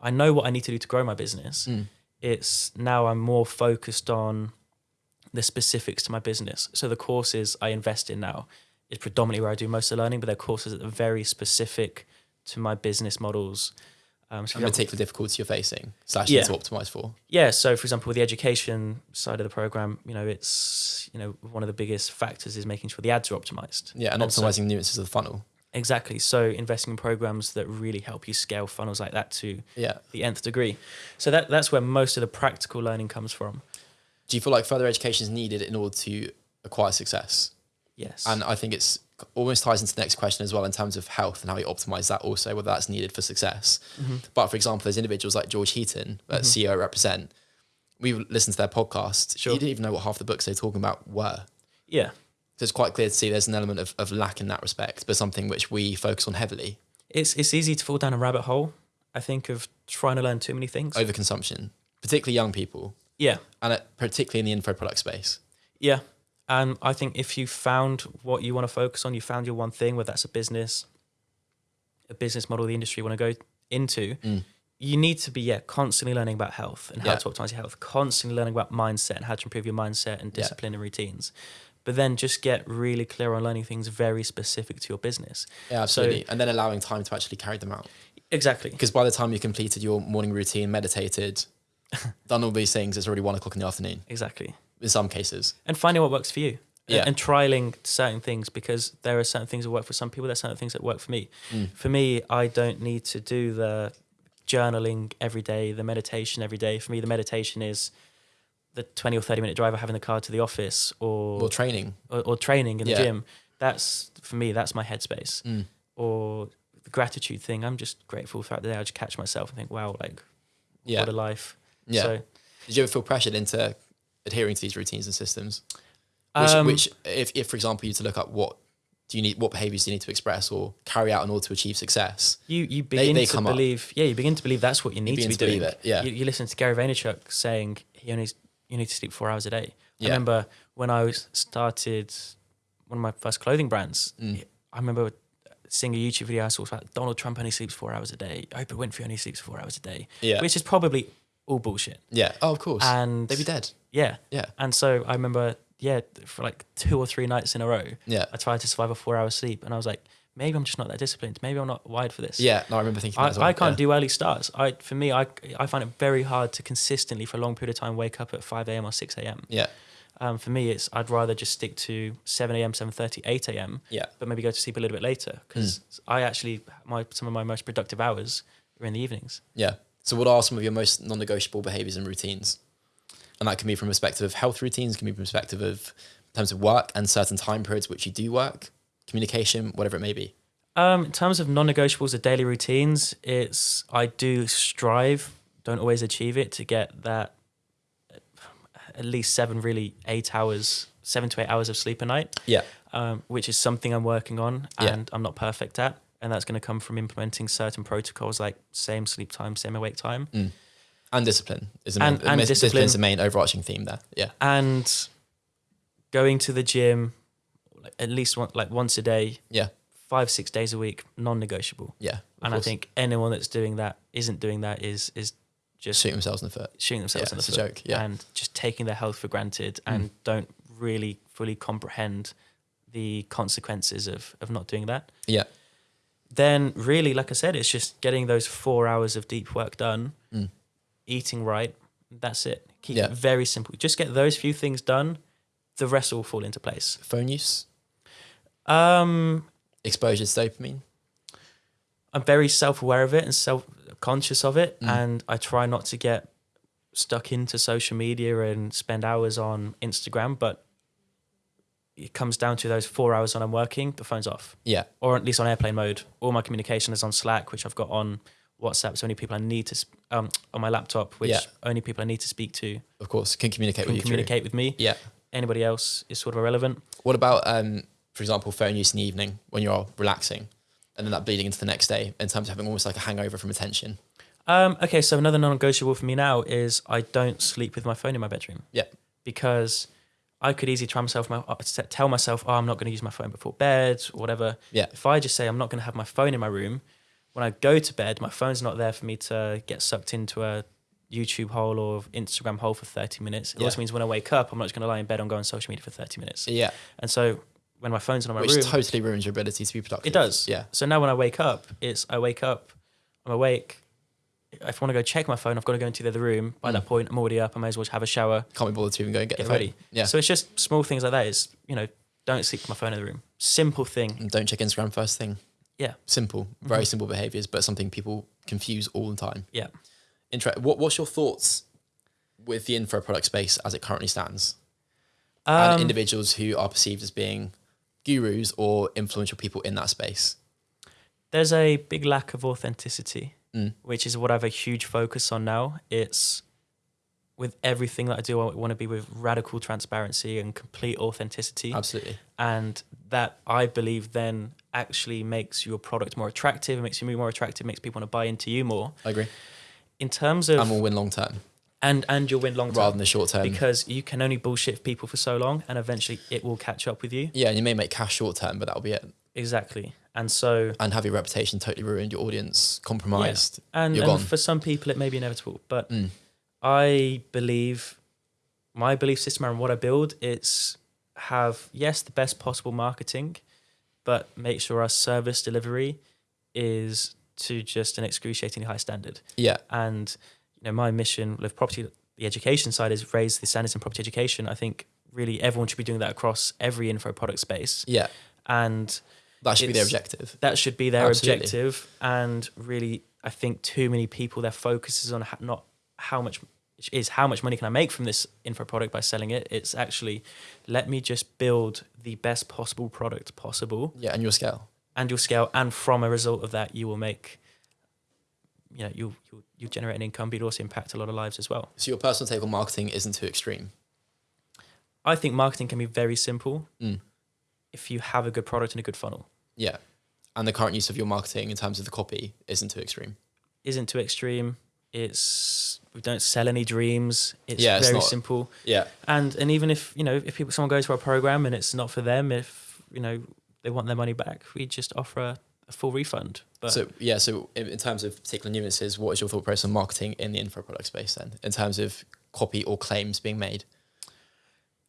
I know what I need to do to grow my business. Mm. It's now I'm more focused on the specifics to my business. So the courses I invest in now is predominantly where I do most of the learning, but they're courses that are very specific to my business models. Um, so And particular difficulty you're facing slash Yeah. to optimize for. yeah, so for example, with the education side of the program, you know, it's you know one of the biggest factors is making sure the ads are optimized. Yeah, and so- optimizing nuances of the funnel. Exactly. So investing in programs that really help you scale funnels like that to Yeah. the nth degree. So that that's where most of the practical learning comes from. Do you feel like further education is needed in order to acquire success? Yes. And I think it's almost ties into the next question as well in terms of health and how you optimize that also, whether that's needed for success. Mm-hmm. But for example, there's individuals like George Heaton at CEO Represent. We've listened to their podcast. Sure. You didn't even know what half the books they're talking about were. yeah. So it's quite clear to see there's an element of, of lack in that respect, but something which we focus on heavily. It's it's easy to fall down a rabbit hole, I think, of trying to learn too many things. Overconsumption, particularly young people, yeah. and uh, particularly in the info product space. Yeah. And I think if you found what you want to focus on, you found your one thing, whether that's a business, a business model, the industry you want to go into, Mm. you need to be, yeah, constantly learning about health and how Yeah. to optimize your health, constantly learning about mindset and how to improve your mindset and Yeah. discipline and routines. But then just get really clear on learning things very specific to your business. Yeah, absolutely. and then allowing time to actually carry them out. Exactly. Because by the time you completed your morning routine, meditated, done all these things, it's already one o'clock in the afternoon Exactly. in some cases. and finding what works for you. Yeah. And trialing certain things because there are certain things that work for some people, there's certain things that work for me. Mm. For me, I don't need to do the journaling every day, the meditation every day. For me, the meditation is the 20 or 30 minute drive I have in the car to the office or, Or training. or, or training in the gym. That's, for me, that's my headspace. Mm. Or the gratitude thing, I'm just grateful throughout the day. I just catch myself and think, wow, like, Yeah. what a life. Yeah. So, Did you ever feel pressured into adhering to these routines and systems? Which, um, which if, if, for example, you to look up what do you need, what behaviors do you need to express or carry out in order to achieve success? You you begin they to come up. believe, yeah, you begin to believe that's what you need to be to doing. it, yeah. You, you listen to Gary Vaynerchuk saying he only you need to sleep four hours a day. Yeah. I remember when I was started one of my first clothing brands. Mm. I remember seeing a YouTube video I saw about Donald Trump only sleeps four hours a day. Oprah Winfrey only sleeps four hours a day, Yeah. which is probably all bullshit. yeah. Oh, of course. And They'd be dead. yeah, Yeah. and so I remember yeah for like two or three nights in a row, Yeah. I tried to survive a four hour sleep, and I was like, maybe I'm just not that disciplined. Maybe I'm not wired for this. Yeah. No, I remember thinking I, well. I can't yeah. do early starts. I for me, I I find it very hard to consistently for a long period of time wake up at five a.m. or six a.m. Yeah. Um, for me, it's I'd rather just stick to seven a.m., 7.30, 8 a.m. Yeah. but maybe go to sleep a little bit later because I actually my some of my most productive hours are in the evenings. Yeah. So, what are some of your most non-negotiable behaviors and routines? And that can be from perspective of health routines, can be from perspective of in terms of work and certain time periods which you do work, communication, whatever it may be. Um, in terms of non-negotiables or daily routines, it's I do strive, don't always achieve it, to get that uh, at least seven, really eight hours, seven to eight hours of sleep a night. Yeah. um, which is something I'm working on Yeah. and I'm not perfect at. And that's going to come from implementing certain protocols like same sleep time, same awake time. And discipline is the And- main, and dis- discipline. the main overarching theme there. Yeah. And going to the gym at least one, like once a day, Yeah. five, six days a week, non negotiable. Yeah. And I think anyone that's doing that, isn't doing that, is is just shooting themselves in the foot. shooting themselves Yeah, in the foot. it's a joke, yeah. Mm. and just taking their health for granted and don't really fully comprehend the consequences of, of not doing that. Yeah. then really, like I said, it's just getting those four hours of deep work done, Mm. eating right. That's it. Keep Yeah. it very simple. Just get those few things done. The rest will fall into place. Phone use, Um, exposure to dopamine. I'm very self aware of it and self conscious of it, Mm. and I try not to get stuck into social media and spend hours on Instagram. But it comes down to those four hours when I'm working, the phone's off, Yeah. or at least on airplane mode. All my communication is on Slack, which I've got on WhatsApp. So only people I need to um, on my laptop, which Yeah. only people I need to speak to Of course, can communicate can with you. communicate with me. Yeah. Anybody else is sort of irrelevant. What about, um, for example, phone use in the evening when you're relaxing, and then that bleeding into the next day in terms of having almost like a hangover from attention? Um, okay, so another non-negotiable for me now is I don't sleep with my phone in my bedroom. Yeah. Because I could easily try myself, my, uh, tell myself, oh, I'm not going to use my phone before bed or whatever. Yeah. If I just say I'm not going to have my phone in my room, when I go to bed, my phone's not there for me to get sucked into a YouTube hole or Instagram hole for 30 minutes. It Yeah. also means when I wake up, I'm not just going to lie in bed and go on social media for 30 minutes. Yeah. And so when my phone's in my Which room, totally ruins your ability to be productive. it does. Yeah. So now when I wake up, it's I wake up, I'm awake. If I want to go check my phone, I've got to go into the other room. By Mm. that point, I'm already up. I may as well have a shower, Can't be bothered to even go and get, get ready. Yeah. So it's just small things like that. Is you know, don't sleep with my phone in the room. Simple thing. And don't check Instagram first thing. Yeah. Simple, very Mhm. simple behaviors, but something people confuse all the time. Yeah. Inter- what, what's your thoughts with the info product space as it currently stands? Um, and individuals who are perceived as being gurus or influential people in that space. there's a big lack of authenticity, Mm. which is what I have a huge focus on now. It's with everything that I do, I want to be with radical transparency and complete authenticity. Absolutely. and that I believe then actually makes your product more attractive, it makes you more attractive, makes people want to buy into you more. I agree. In terms of and we'll win long term and and you'll win long term rather than the short term. because you can only bullshit people for so long, and eventually it will catch up with you. yeah, and you may make cash short term, but that'll be it. Exactly, and so And have your reputation totally ruined, your audience compromised. and, You're and gone. for some people it may be inevitable, but Mm. I believe my belief system around what I build it's have yes the best possible marketing, but make sure our service delivery is to just an excruciatingly high standard. Yeah, And you know my mission with property the education side is raise the standards in property education. I think really everyone should be doing that across every info product space, yeah. and That should be their objective. that should be their Absolutely. objective. And really, I think too many people their focus is on not how much is how much money can I make from this info product by selling it. It's actually let me just build the best possible product possible, Yeah, and your scale. and you'll scale. And from a result of that, you will make, you know, you you you generate an income, but you'll also impact a lot of lives as well. So your personal take on marketing isn't too extreme. I think marketing can be very simple Mm. if you have a good product and a good funnel. Yeah. And the current use of your marketing in terms of the copy isn't too extreme. Isn't too extreme. It's we don't sell any dreams. It's Yeah, it's very not- simple. Yeah. And and even if you know if people someone goes for a program and it's not for them, if you know they want their money back, we just offer a, a full refund. But so yeah, so in, in terms of particular nuances, what is your thought process on marketing in the info product space then, in terms of copy or claims being made?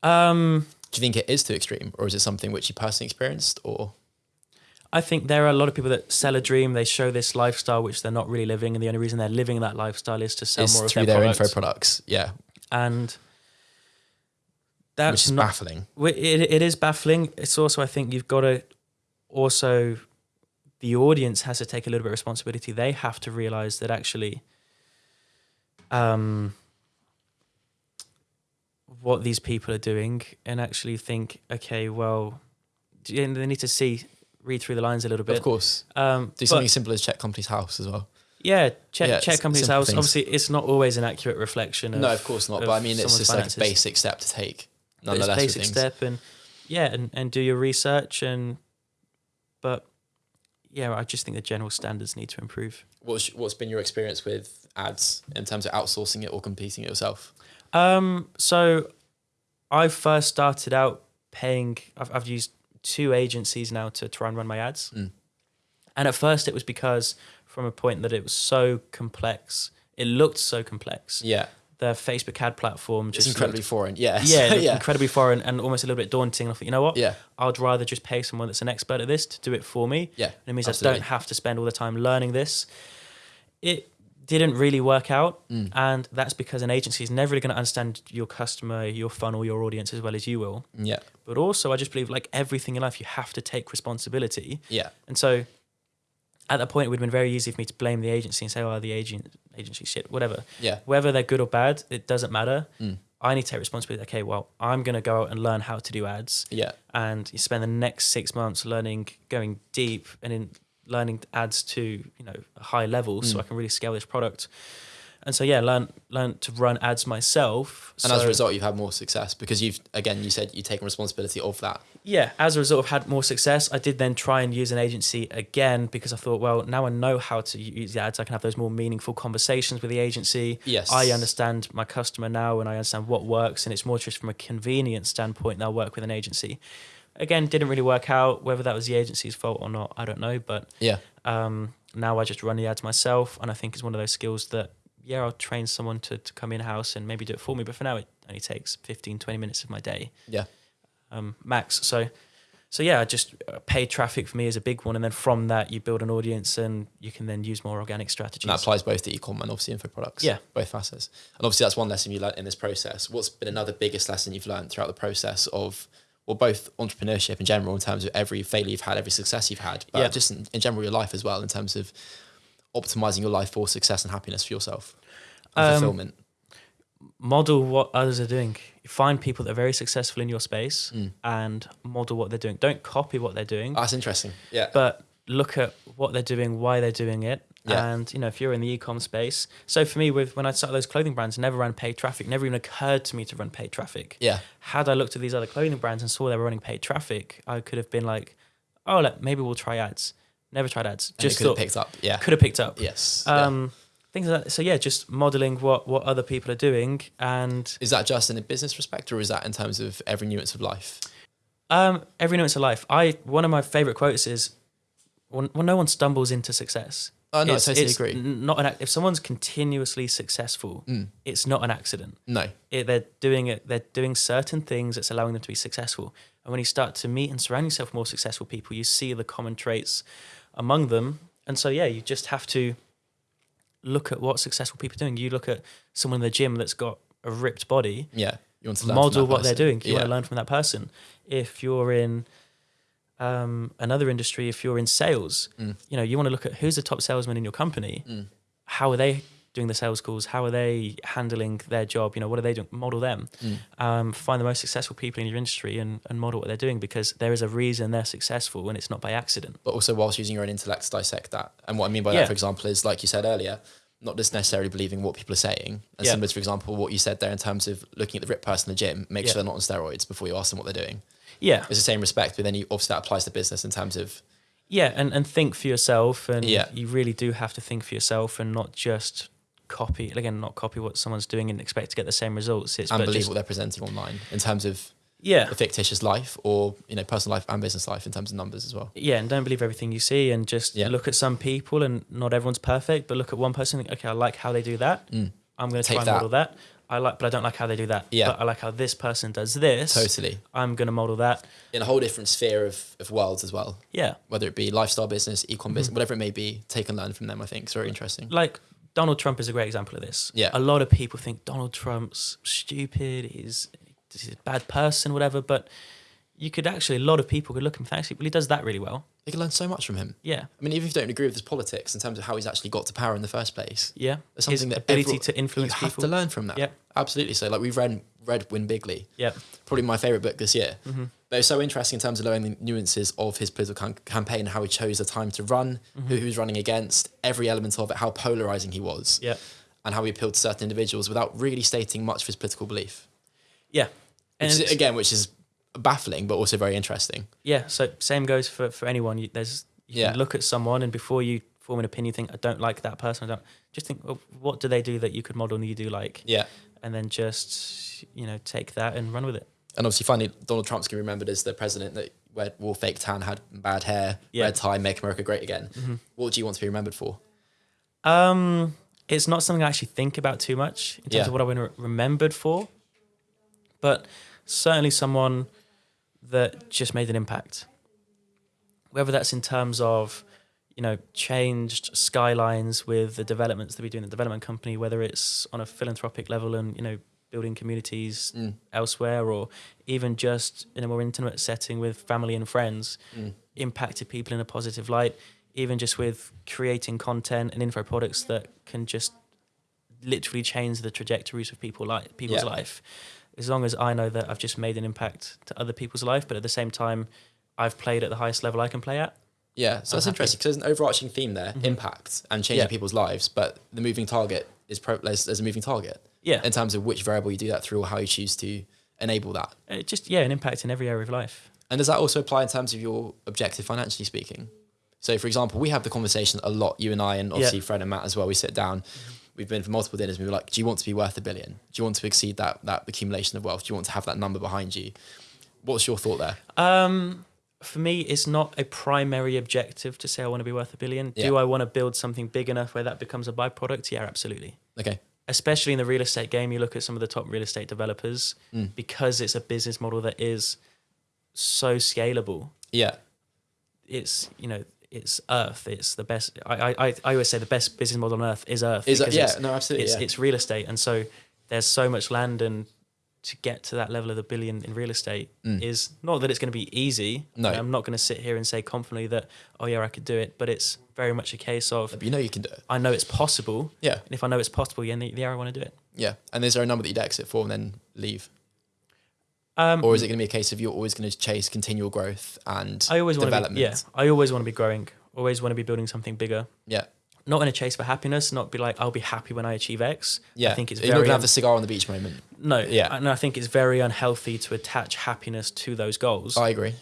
um, Do you think it is too extreme, or is it something which you personally experienced, or I think there are a lot of people that sell a dream. They show this lifestyle which they're not really living, and the only reason they're living that lifestyle is to sell is more of through their, their, info products? Yeah, And that's which is not baffling. It, it is baffling. It's also, I think, you've got to also, the audience has to take a little bit of responsibility. They have to realize that actually, um, what these people are doing, and actually think, okay, well, they need to see, read through the lines a little bit. Of course, Um, do but- something as simple as check Companies House as well. yeah, check Yeah, check Companies House. things. Obviously, it's not always an accurate reflection. Of, no, of course not. of But I mean, it's just finances. like a basic step to take. But it's Nonetheless, basic step and yeah and, and do your research and but yeah i just think the general standards need to improve What's what's been your experience with ads in terms of outsourcing it or competing it yourself? um so i first started out paying i've, I've used two agencies now to try and run my ads Mm. and at first it was because from a point that it was so complex it looked so complex Yeah, the facebook ad platform it's just incredibly looked- foreign. Yeah, yeah, yeah, incredibly foreign and almost a little bit daunting. I thought, you know what? yeah, I'd rather just pay someone that's an expert at this to do it for me. yeah. And it means Absolutely. I don't have to spend all the time learning this. It didn't really work out. Mm. And that's because an agency is never really going to understand your customer, your funnel, your audience as well as you will. Yeah, But also, I just believe like everything in life, you have to take responsibility. yeah, And so at that point, it would have been very easy for me to blame the agency and say, "Oh, the agent agency shit, whatever." Yeah. Whether they're good or bad, it doesn't matter. Mm. I need to take responsibility. Okay, well, I'm going to go out and learn how to do ads, Yeah. and you spend the next six months learning, going deep, and in learning ads to you know a high level, so Mm. I can really scale this product. And so yeah, learn learn to run ads myself. And as a result, you've had more success because you've, again, you said you've taken responsibility of that. yeah, as a result, I've had more success. I did then try and use an agency again because I thought, well, now I know how to use the ads. I can have those more meaningful conversations with the agency. Yes. I understand my customer now and I understand what works, and it's more just from a convenience standpoint. Now work with an agency. Again, didn't really work out. Whether that was the agency's fault or not, I don't know. But Yeah. um, now I just run the ads myself, and I think it's one of those skills that yeah, I'll train someone to, to come in house and maybe do it for me. But for now, it only takes 15, 20 minutes of my day Yeah. um, max. So, so yeah, just uh, paid traffic for me is a big one, and then from that you build an audience, and you can then use more organic strategies. And that applies both to e-com and obviously info products. Yeah. Both facets. And obviously that's one lesson you learned in this process. What's been another biggest lesson you've learned throughout the process of well, both entrepreneurship in general, in terms of every failure you've had, every success you've had, but Yeah. just in, in general your life as well, in terms of optimizing your life for success and happiness for yourself and Um, fulfillment. model what others are doing. Find people that are very successful in your space Mm. and model what they're doing. Don't copy what they're doing, That's interesting. Yeah. but look at what they're doing, why they're doing it. Yeah. And you know, if you're in the e-com space, so for me, with when I started those clothing brands, never ran paid traffic. Never even occurred to me to run paid traffic. yeah. had I looked at these other clothing brands and saw they were running paid traffic, I could have been like, oh, like, maybe we'll try ads. Never tried ads. Just could have picked up. Yeah. could have picked up. Yes. yeah. Um, Things like that. So yeah, just modeling what what other people are doing, and Is that just in a business respect or is that in terms of every nuance of life? um, every nuance of life. I one of my favorite quotes is, "When, when no one stumbles into success." Oh, no, I it's, totally it's agree. Not an if someone's continuously successful, Mm. it's not an accident. No. it, they're doing it. They're doing certain things that's allowing them to be successful. And when you start to meet and surround yourself with more successful people, you see the common traits among them. And so, yeah, you just have to look at what successful people are doing. You look at someone in the gym that's got a ripped body, Yeah. You want to model what they're doing. You yeah. want to learn from that person. If you're in um, another industry, if you're in sales, Mm. you know, you want to look at who's the top salesman in your company. Mm. How are they doing the sales calls? How are they handling their job? You know, what are they doing? Model them. Mm. Um, find the most successful people in your industry and, and model what they're doing because there is a reason they're successful and it's not by accident. but also whilst using your own intellect to dissect that. And what I mean by Yeah. that, for example, is like you said earlier, not just necessarily believing what people are saying. And Yeah. similar to, for example, what you said there in terms of looking at the ripped person in the gym, make Yeah. sure they're not on steroids before you ask them what they're doing. Yeah. It's the same respect, but then you obviously that applies to business in terms of Yeah. And, and think for yourself. And Yeah. you really do have to think for yourself and not just copy, again, not copy what someone's doing and expect to get the same results. It's and believe just- what they're presenting online in terms of yeah. a fictitious life or you know personal life and business life in terms of numbers as well. yeah, and don't believe everything you see, and just Yeah. look at some people, and not everyone's perfect, but look at one person. And think, okay, I like how they do that. Mm. I'm going to try and that. model that. I like, but I don't like how they do that. Yeah. but I like how this person does this. Totally. I'm going to model that. In a whole different sphere of, of worlds as well. Yeah, Whether it be lifestyle business, e-com business, Mm-hmm. whatever it may be, take and learn from them. I think it's very interesting. like Donald Trump is a great example of this. Yeah. a lot of people think Donald Trump's stupid. He's he's a bad person, whatever. But you could actually, a lot of people could look and think, actually, well, he does that really well. You can learn so much from him. Yeah, I mean, even if you don't agree with his politics in terms of how he's actually got to power in the first place, yeah. There's His something that ability everyone- to influence you have people. to learn from that. Yep. Absolutely. So, like, we've read read Win Bigly, Yeah, probably my favorite book this year. Mm-hmm. But it's so interesting in terms of learning the nuances of his political cam- campaign, how he chose the time to run, Mm-hmm. who he was running against, every element of it, how polarizing he was, yeah, and how he appealed to certain individuals without really stating much of his political belief. yeah. And Which is, again, which is baffling, but also very interesting. Yeah, so same goes for for anyone. You, there's you Yeah. look at someone and before you form an opinion, think I don't like that person. I don't just think well, what do they do that you could model and you do like, Yeah. and then just you know take that and run with it. And obviously, finally, Donald Trump's going to be remembered as the president that where, wore fake tan, had bad hair, Yeah. red tie, make America great again. What do you want to be remembered for? Um, it's not something I actually think about too much in terms Yeah. of what I've been re- remembered for, but certainly someone that just made an impact. Whether that's in terms of, you know, changed skylines with the developments that we do in the development company, whether it's on a philanthropic level and you know building communities Mm. elsewhere, or even just in a more intimate setting with family and friends, Mm. impacted people in a positive light. even just with creating content and info products that can just literally change the trajectories of people like people's Yeah. life. As long as I know that I've just made an impact to other people's life, but at the same time, I've played at the highest level I can play at. Yeah, so I'm that's happy. interesting because there's an overarching theme there, impact and changing Yeah. people's lives, but the moving target is pro- there's, there's a moving target Yeah, in terms of which variable you do that through or how you choose to enable that. it just yeah, an impact in every area of life. And does that also apply in terms of your objective financially speaking? So, for example, we have the conversation a lot, you and I, and obviously Fred and Matt as well. We sit down, we've been for multiple dinners, and we were like, do you want to be worth a billion? Do you want to exceed that, that accumulation of wealth? Do you want to have that number behind you? What's your thought there? Um, for me, it's not a primary objective to say I want to be worth a billion. Do I want to build something big enough where that becomes a byproduct? Yeah, absolutely. Okay. Especially in the real estate game, you look at some of the top real estate developers Mm. because it's a business model that is so scalable. Yeah. It's you know it's Earth. It's the best. I I, I- always say the best business model on Earth is Earth. Is yeah, no, absolutely. it's yeah. it's real estate, and so there's so much land, and to get to that level of the billion in real estate Mm. is not that it's going to be easy. No. I'm not going to sit here and say confidently that oh yeah I could do it, but it's very much a case of But you know you can do it. I know it's possible, Yeah. and if I know it's possible, yeah, yeah I want to do it. Yeah. And is there a number that you'd exit for and then leave? Um, Or is it going to be a case of you're always going to chase continual growth and I always development? be yeah I always want to be growing. Always want to be building something bigger. Yeah. Not in a chase for happiness. Not be like I'll be happy when I achieve X. Yeah. I think it's You're not to have the cigar on the beach moment. no. Yeah. and I think it's very unhealthy to attach happiness to those goals. I agree.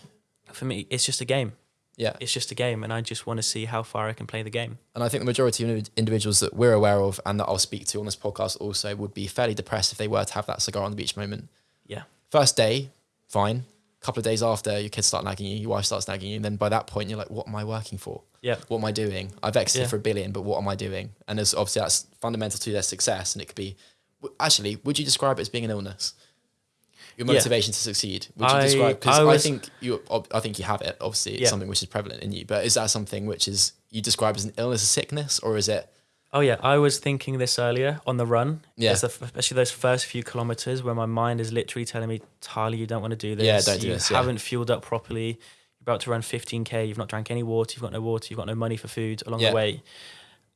for me, it's just a game. Yeah. It's just a game, and I just want to see how far I can play the game. And I think the majority of individuals that we're aware of and that I'll speak to on this podcast also would be fairly depressed if they were to have that cigar on the beach moment. Yeah. First day, fine. A couple of days after, your kids start nagging you, your wife starts nagging you. And then by that point, you're like, what am I working for? Yeah. What am I doing? I've exited Yeah. for a billion, but what am I doing? And there's obviously that's fundamental to their success. And it could be, actually, would you describe it as being an illness? Your Yeah. motivation to succeed. Would you I- describe? Because I I, think you, I think you have it. Obviously, it's Yeah. something which is prevalent in you. But is that something which is you describe as an illness, a sickness, or is it? Oh yeah, I was thinking this earlier on the run. Yeah. Especially those first few kilometers where my mind is literally telling me, Tyler, you don't want to do this. Yeah, don't do you this, yeah. haven't fueled up properly. About to run 15k. You've not drank any water. You've got no water. You've got no money for food along Yeah. the way.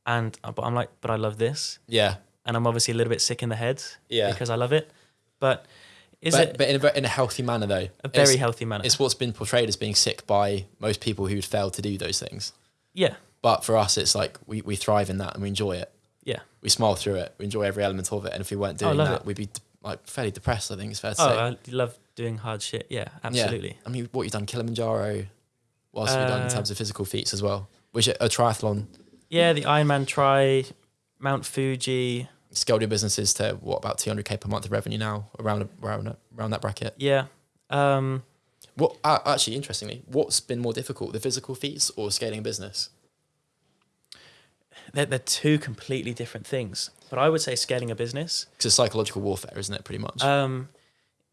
And uh, but I'm like, but I love this, Yeah, and I'm obviously a little bit sick in the head. Yeah. Because I love it. But is but, it but in a, in a healthy manner though. a very It's- healthy manner? It's what's been portrayed as being sick by most people who'd fail to do those things. yeah, But for us, it's like we, we thrive in that and we enjoy it. yeah. We smile through it. We enjoy every element of it. And if we weren't Oh, doing love that, it. we'd be like fairly depressed. I think it's fair to Oh, say. I love doing hard shit. Yeah, Yeah. absolutely. I mean, what you've done, Kilimanjaro. What else have you done in Uh, terms of physical feats as well? Which a triathlon Yeah, the Ironman try, Mount Fuji. scaled your businesses to what about 200k per month of revenue now around around around that bracket. Yeah. Um, What uh, actually interestingly, what's been more difficult, the physical feats or scaling a business? they're, they're two completely different things. But I would say scaling a business. It's psychological warfare, isn't it? Pretty much Um,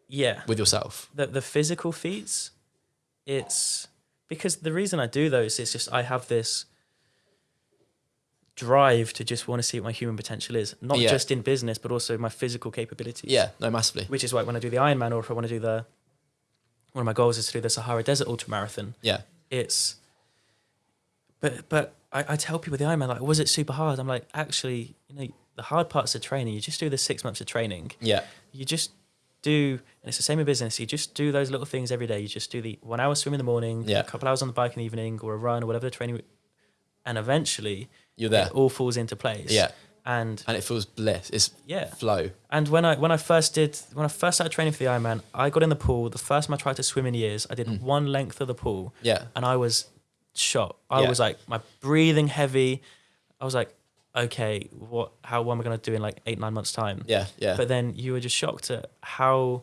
yeah, with yourself. the the physical feats. It's because the reason I do those is just I have this drive to just want to see what my human potential is, not Yeah. just in business but also my physical capabilities. Yeah, no, massively. Which is why when I do the Ironman or if I want to do the one of my goals is to do the Sahara Desert Ultra Marathon. Yeah, it's but but I, I tell people the Ironman like was it super hard? I'm like actually you know the hard parts of training you just do the six months of training yeah, you just do and it's the same in business you just do those little things every day you just do the one hour swim in the morning Yeah. a couple hours on the bike in the evening or a run or whatever the training and eventually you're there. it all falls into place Yeah, and and it feels bliss. It's yeah flow. and when I when I first did when I first started training for the Ironman I got in the pool the first time I tried to swim in years I did Mm. one length of the pool Yeah, and I was shot. I Yeah. was like, my breathing heavy. I was like, okay, what? How am I going to do in like eight nine months time? yeah, yeah, But then you were just shocked at how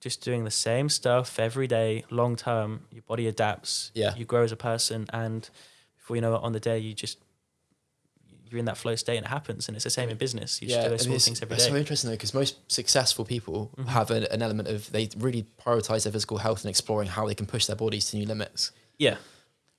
just doing the same stuff every day, long term, your body adapts. Yeah. you grow as a person, and before you know it, on the day you just you're in that flow state and it happens. And it's the same in business. You just do those small things every it's so interesting though, because most successful people Mhm. have an, an element of they really prioritize their physical health and exploring how they can push their bodies to new limits. Yeah.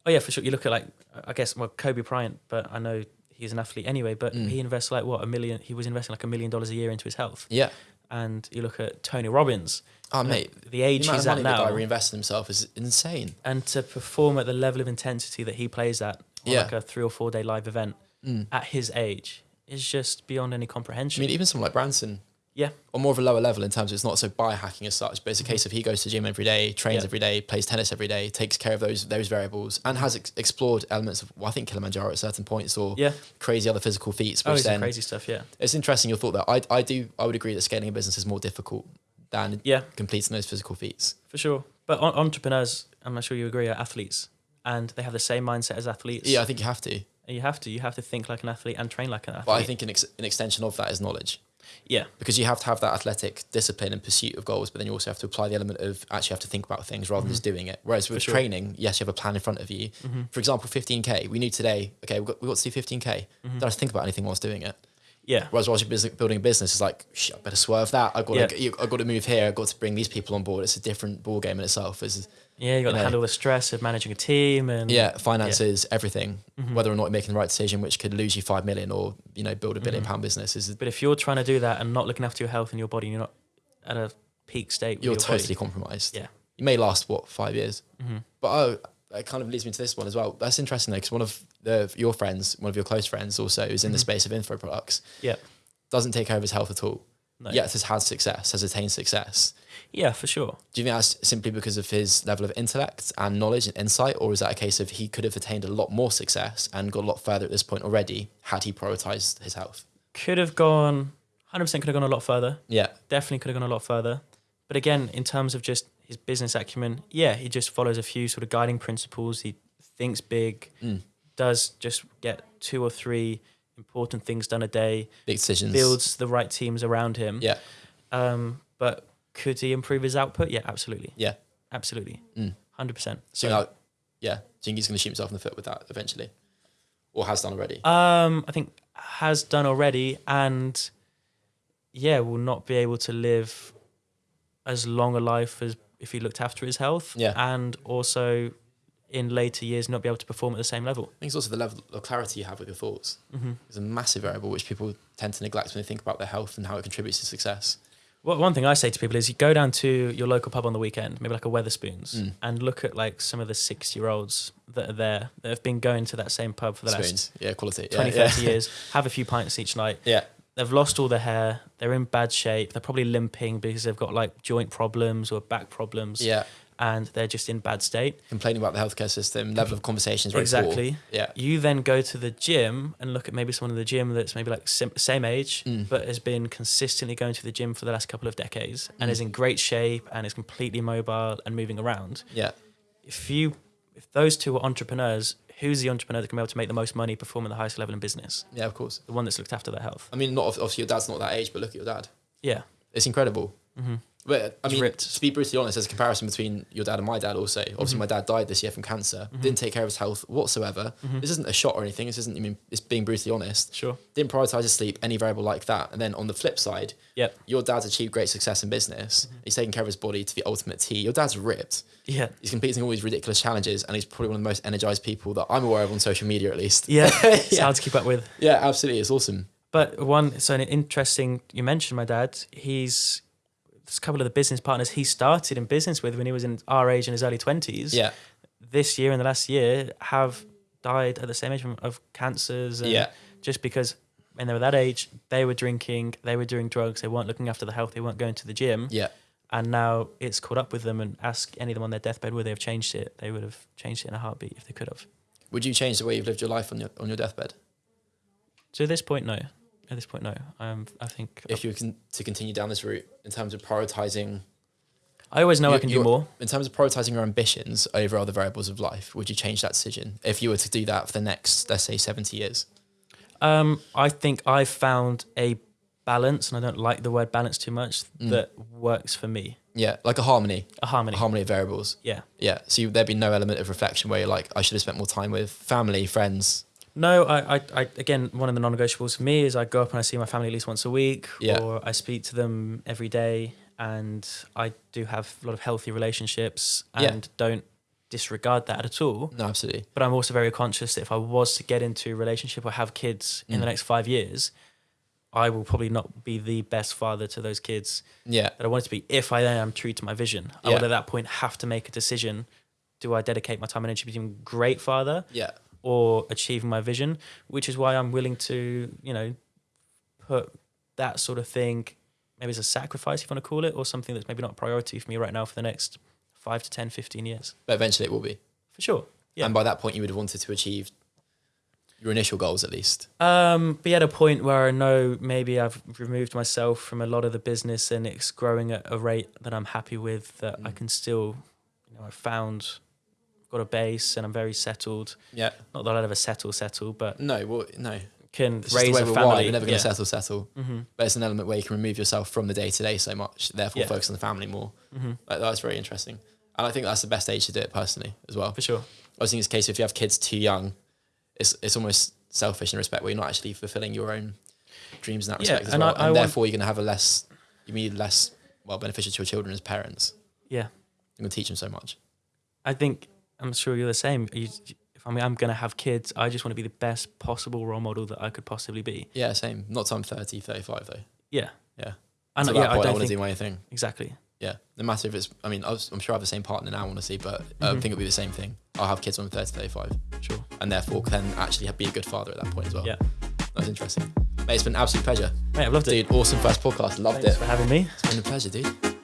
Oh yeah, for sure. You look at like I guess well Kobe Bryant, but I know he's an athlete anyway. But Mm. he invests like what a million. He was investing like a million dollars a year into his health. Yeah. And you look at Tony Robbins, Oh, mate, the the age amount he's at now, guy in himself is insane. and to perform at the level of intensity that he plays at on Yeah. like a three or four day live event Mm. at his age is just beyond any comprehension. I mean, even someone like Branson, yeah, on more of a lower level in terms of it's not so biohacking as such, but it's a case of he goes to gym every day, trains Mm-hmm. Yeah. every day, plays tennis every day, takes care of those those variables, and has ex- explored elements of well, I think Kilimanjaro at certain points or yeah. crazy other physical feats. Oh, Which some then crazy stuff. Yeah, it's interesting your thought that I I do I would agree that scaling a business is more difficult than yeah, completing those physical feats. for sure. But on- entrepreneurs, I'm not sure you agree, are athletes, and they have the same mindset as athletes. Yeah, I think you have to, And you have to. You have to think like an athlete and train like an athlete. but I think an, ex- an extension of that is knowledge. Yeah, because you have to have that athletic discipline and pursuit of goals, but then you also have to apply the element of actually have to think about things rather than just doing it. Whereas with Mm-hmm. sure. training, yes, you have a plan in front of you. For example, 15k, we knew today, okay, we've got, we've got to do 15k. Mm-hmm. Don't have to think about anything whilst doing it. yeah, Whereas whilst you're building a business, it's like, I better swerve that. I've got, Yeah. to, I've got to move here. I've got to bring these people on board. It's a different ball game in itself. It's, yeah. You got You to know. handle the stress of managing a team and yeah, finances, everything. Mm-hmm. Whether or not you're making the right decision, which could lose you five million or you know build a 1000000000 Mm-hmm. pound business, is But if you're trying to do that and not looking after your health and your body, and you're not at a peak state. You're your totally body. compromised. Yeah. You may last what five years, Mhm. but oh, it kind of leads me to this one as well. That's interesting though, because one of the your friends, one of your close friends, also is in the Mhm. space of info products. Yeah. Doesn't take care of his health at all. No. Yet has had success, has attained success. Yeah, for sure. Do you think that's simply because of his level of intellect and knowledge and insight, or is that a case of he could have attained a lot more success and got a lot further at this point already had he prioritized his health? Could have gone. 100% could have gone a lot further. Yeah, Definitely could have gone a lot further. But again, in terms of just his business acumen, yeah, he just follows a few sort of guiding principles. He thinks big, Mm. does just get two or three important things done a day, big decisions. builds the right teams around him. Yeah, Um, but could he improve his output? Yeah, absolutely. yeah. Absolutely. Mm. 100%. So, like, yeah, do you think he's going to shoot himself in the foot with that eventually, or has done already? Um, I think has done already, and yeah, will not be able to live as long a life as if he looked after his health. Yeah. and also in later years not be able to perform at the same level. I think it's also the level of clarity you have with your thoughts. Mm-hmm. It's a massive variable which people tend to neglect when they think about their health and how it contributes to success. Well, one thing I say to people is you go down to your local pub on the weekend, maybe like a Wetherspoons, Mm. and look at like some of the six-year-olds that are there that have been going to that same pub for the last yeah, quality, 20, yeah, 30 years, have a few pints each night. yeah, They've lost all their hair. They're in bad shape. They're probably limping because they've got like joint problems or back problems. yeah. And they're just in bad state. Complaining about the healthcare system, level of conversations Exactly. poor. Yeah, You then go to the gym and look at maybe someone in the gym that's maybe like sim- same age, Mm. but has been consistently going to the gym for the last couple of decades and Mm. is in great shape and is completely mobile and moving around. yeah. If you, if those two are entrepreneurs, who's the entrepreneur that can be able to make the most money, perform at the highest level in business? Yeah, of course. The one that's looked after their health. I mean, not obviously your dad's not that age, but look at your dad. Yeah. It's incredible. hmm But I mean, ripped. to be brutally honest, there's a comparison between your dad and my dad. Also, obviously, Mhm. my dad died this year from cancer. Mhm. Didn't take care of his health whatsoever. Mhm. This isn't a shot or anything. This isn't. I mean, it's being brutally honest. Sure. Didn't prioritize his sleep, any variable like that. And then on the flip side, Yep. your dad's achieved great success in business. He's taking care of his body to the ultimate T. Your dad's ripped. Yeah. He's completing all these ridiculous challenges, and he's probably one of the most energized people that I'm aware of on social media, at least. Yeah. yeah. It's hard to keep up with. yeah, absolutely. It's awesome. But one, so an interesting, you mentioned my dad. He's, a couple of the business partners he started in business with when he was in our age in his early 20s. Yeah, This year and the last year have died at the same age from, of cancers. And yeah, Just because when they were that age, they were drinking, they were doing drugs, they weren't looking after the health, they weren't going to the gym. yeah. And now it's caught up with them and ask any of them on their deathbed would they have changed it. They would have changed it in a heartbeat if they could have. Would you change the way you've lived your life on your on your deathbed to this point, no. At this point, no. I'm, I think if you can to continue down this route in terms of prioritizing I always know I You're- can do more. in terms of prioritizing your ambitions over other variables of life, would you change that decision if you were to do that for the next, let's say, 70 years? Um, I think I've found a balance, and I don't like the word balance too much, Mm. that works for me. Yeah, like a harmony, A harmony. a harmony of variables. yeah. Yeah, so you, there'd be no element of reflection where you're like, I should have spent more time with family, friends. No, I, I, I, again, one of the non-negotiables for me is I go up and I see my family at least once a week, Yeah. or I speak to them every day, and I do have a lot of healthy relationships, Yeah. and don't disregard that at all. No, absolutely. But I'm also very conscious that if I was to get into a relationship or have kids in the Mm. next five years, I will probably not be the best father to those kids Yeah, that I want it to be if I am true to my vision. I Yeah. would at that point have to make a decision. Do I dedicate my time and energy to being a great father yeah, or achieving my vision, which is why I'm willing to, you know, put that sort of thing, maybe as a sacrifice, if you want to call it, or something that's maybe not a priority for me right now for the next five to 10, 15 years. But eventually it will be. For sure. Yeah. And by that point, you would have wanted to achieve your initial goals at least. Um, be at a point where I know maybe I've removed myself from a lot of the business and it's growing at a rate that I'm happy with. That I Mm. can still, you know, I've found, got a base and I'm very settled. Yeah. Not that I'll ever settle, settle, but No, well, no. can It's just the raise way a we're family. wired. We're never going yeah. to settle, settle. hmm But it's an element where you can remove yourself from the day to day so much, therefore Yeah. focus on the family more. hmm Like, that's very interesting. And I think that's the best age to do it personally as well. For sure. I think it's a case if you have kids too young, it's it's almost selfish in a respect where you're not actually fulfilling your own dreams in that Yeah, respect as and well. I- and I want- therefore you're gonna have a less you need less well beneficial to your children as parents. Yeah. You're gonna teach them so much. I think I'm sure you're the same. You, if I mean, I'm going to have kids, I just want to be the best possible role model that I could possibly be. Yeah, same. Not till I'm 30, 35 though. Yeah. Yeah. I know, Until yeah, I point, I, don't want to do my thing. exactly. Yeah. No matter if it's I mean, I I'm sure I have the same partner now honestly, but I Mhm. think it'll be the same thing. I'll have kids when I'm 30, 35. Sure. And therefore can actually be a good father at that point as well. Yeah. That's interesting. Mate, it's been an absolute pleasure. Mate, I've loved it. Dude, awesome first podcast. Loved Thanks it. for having me. It's been a pleasure, dude.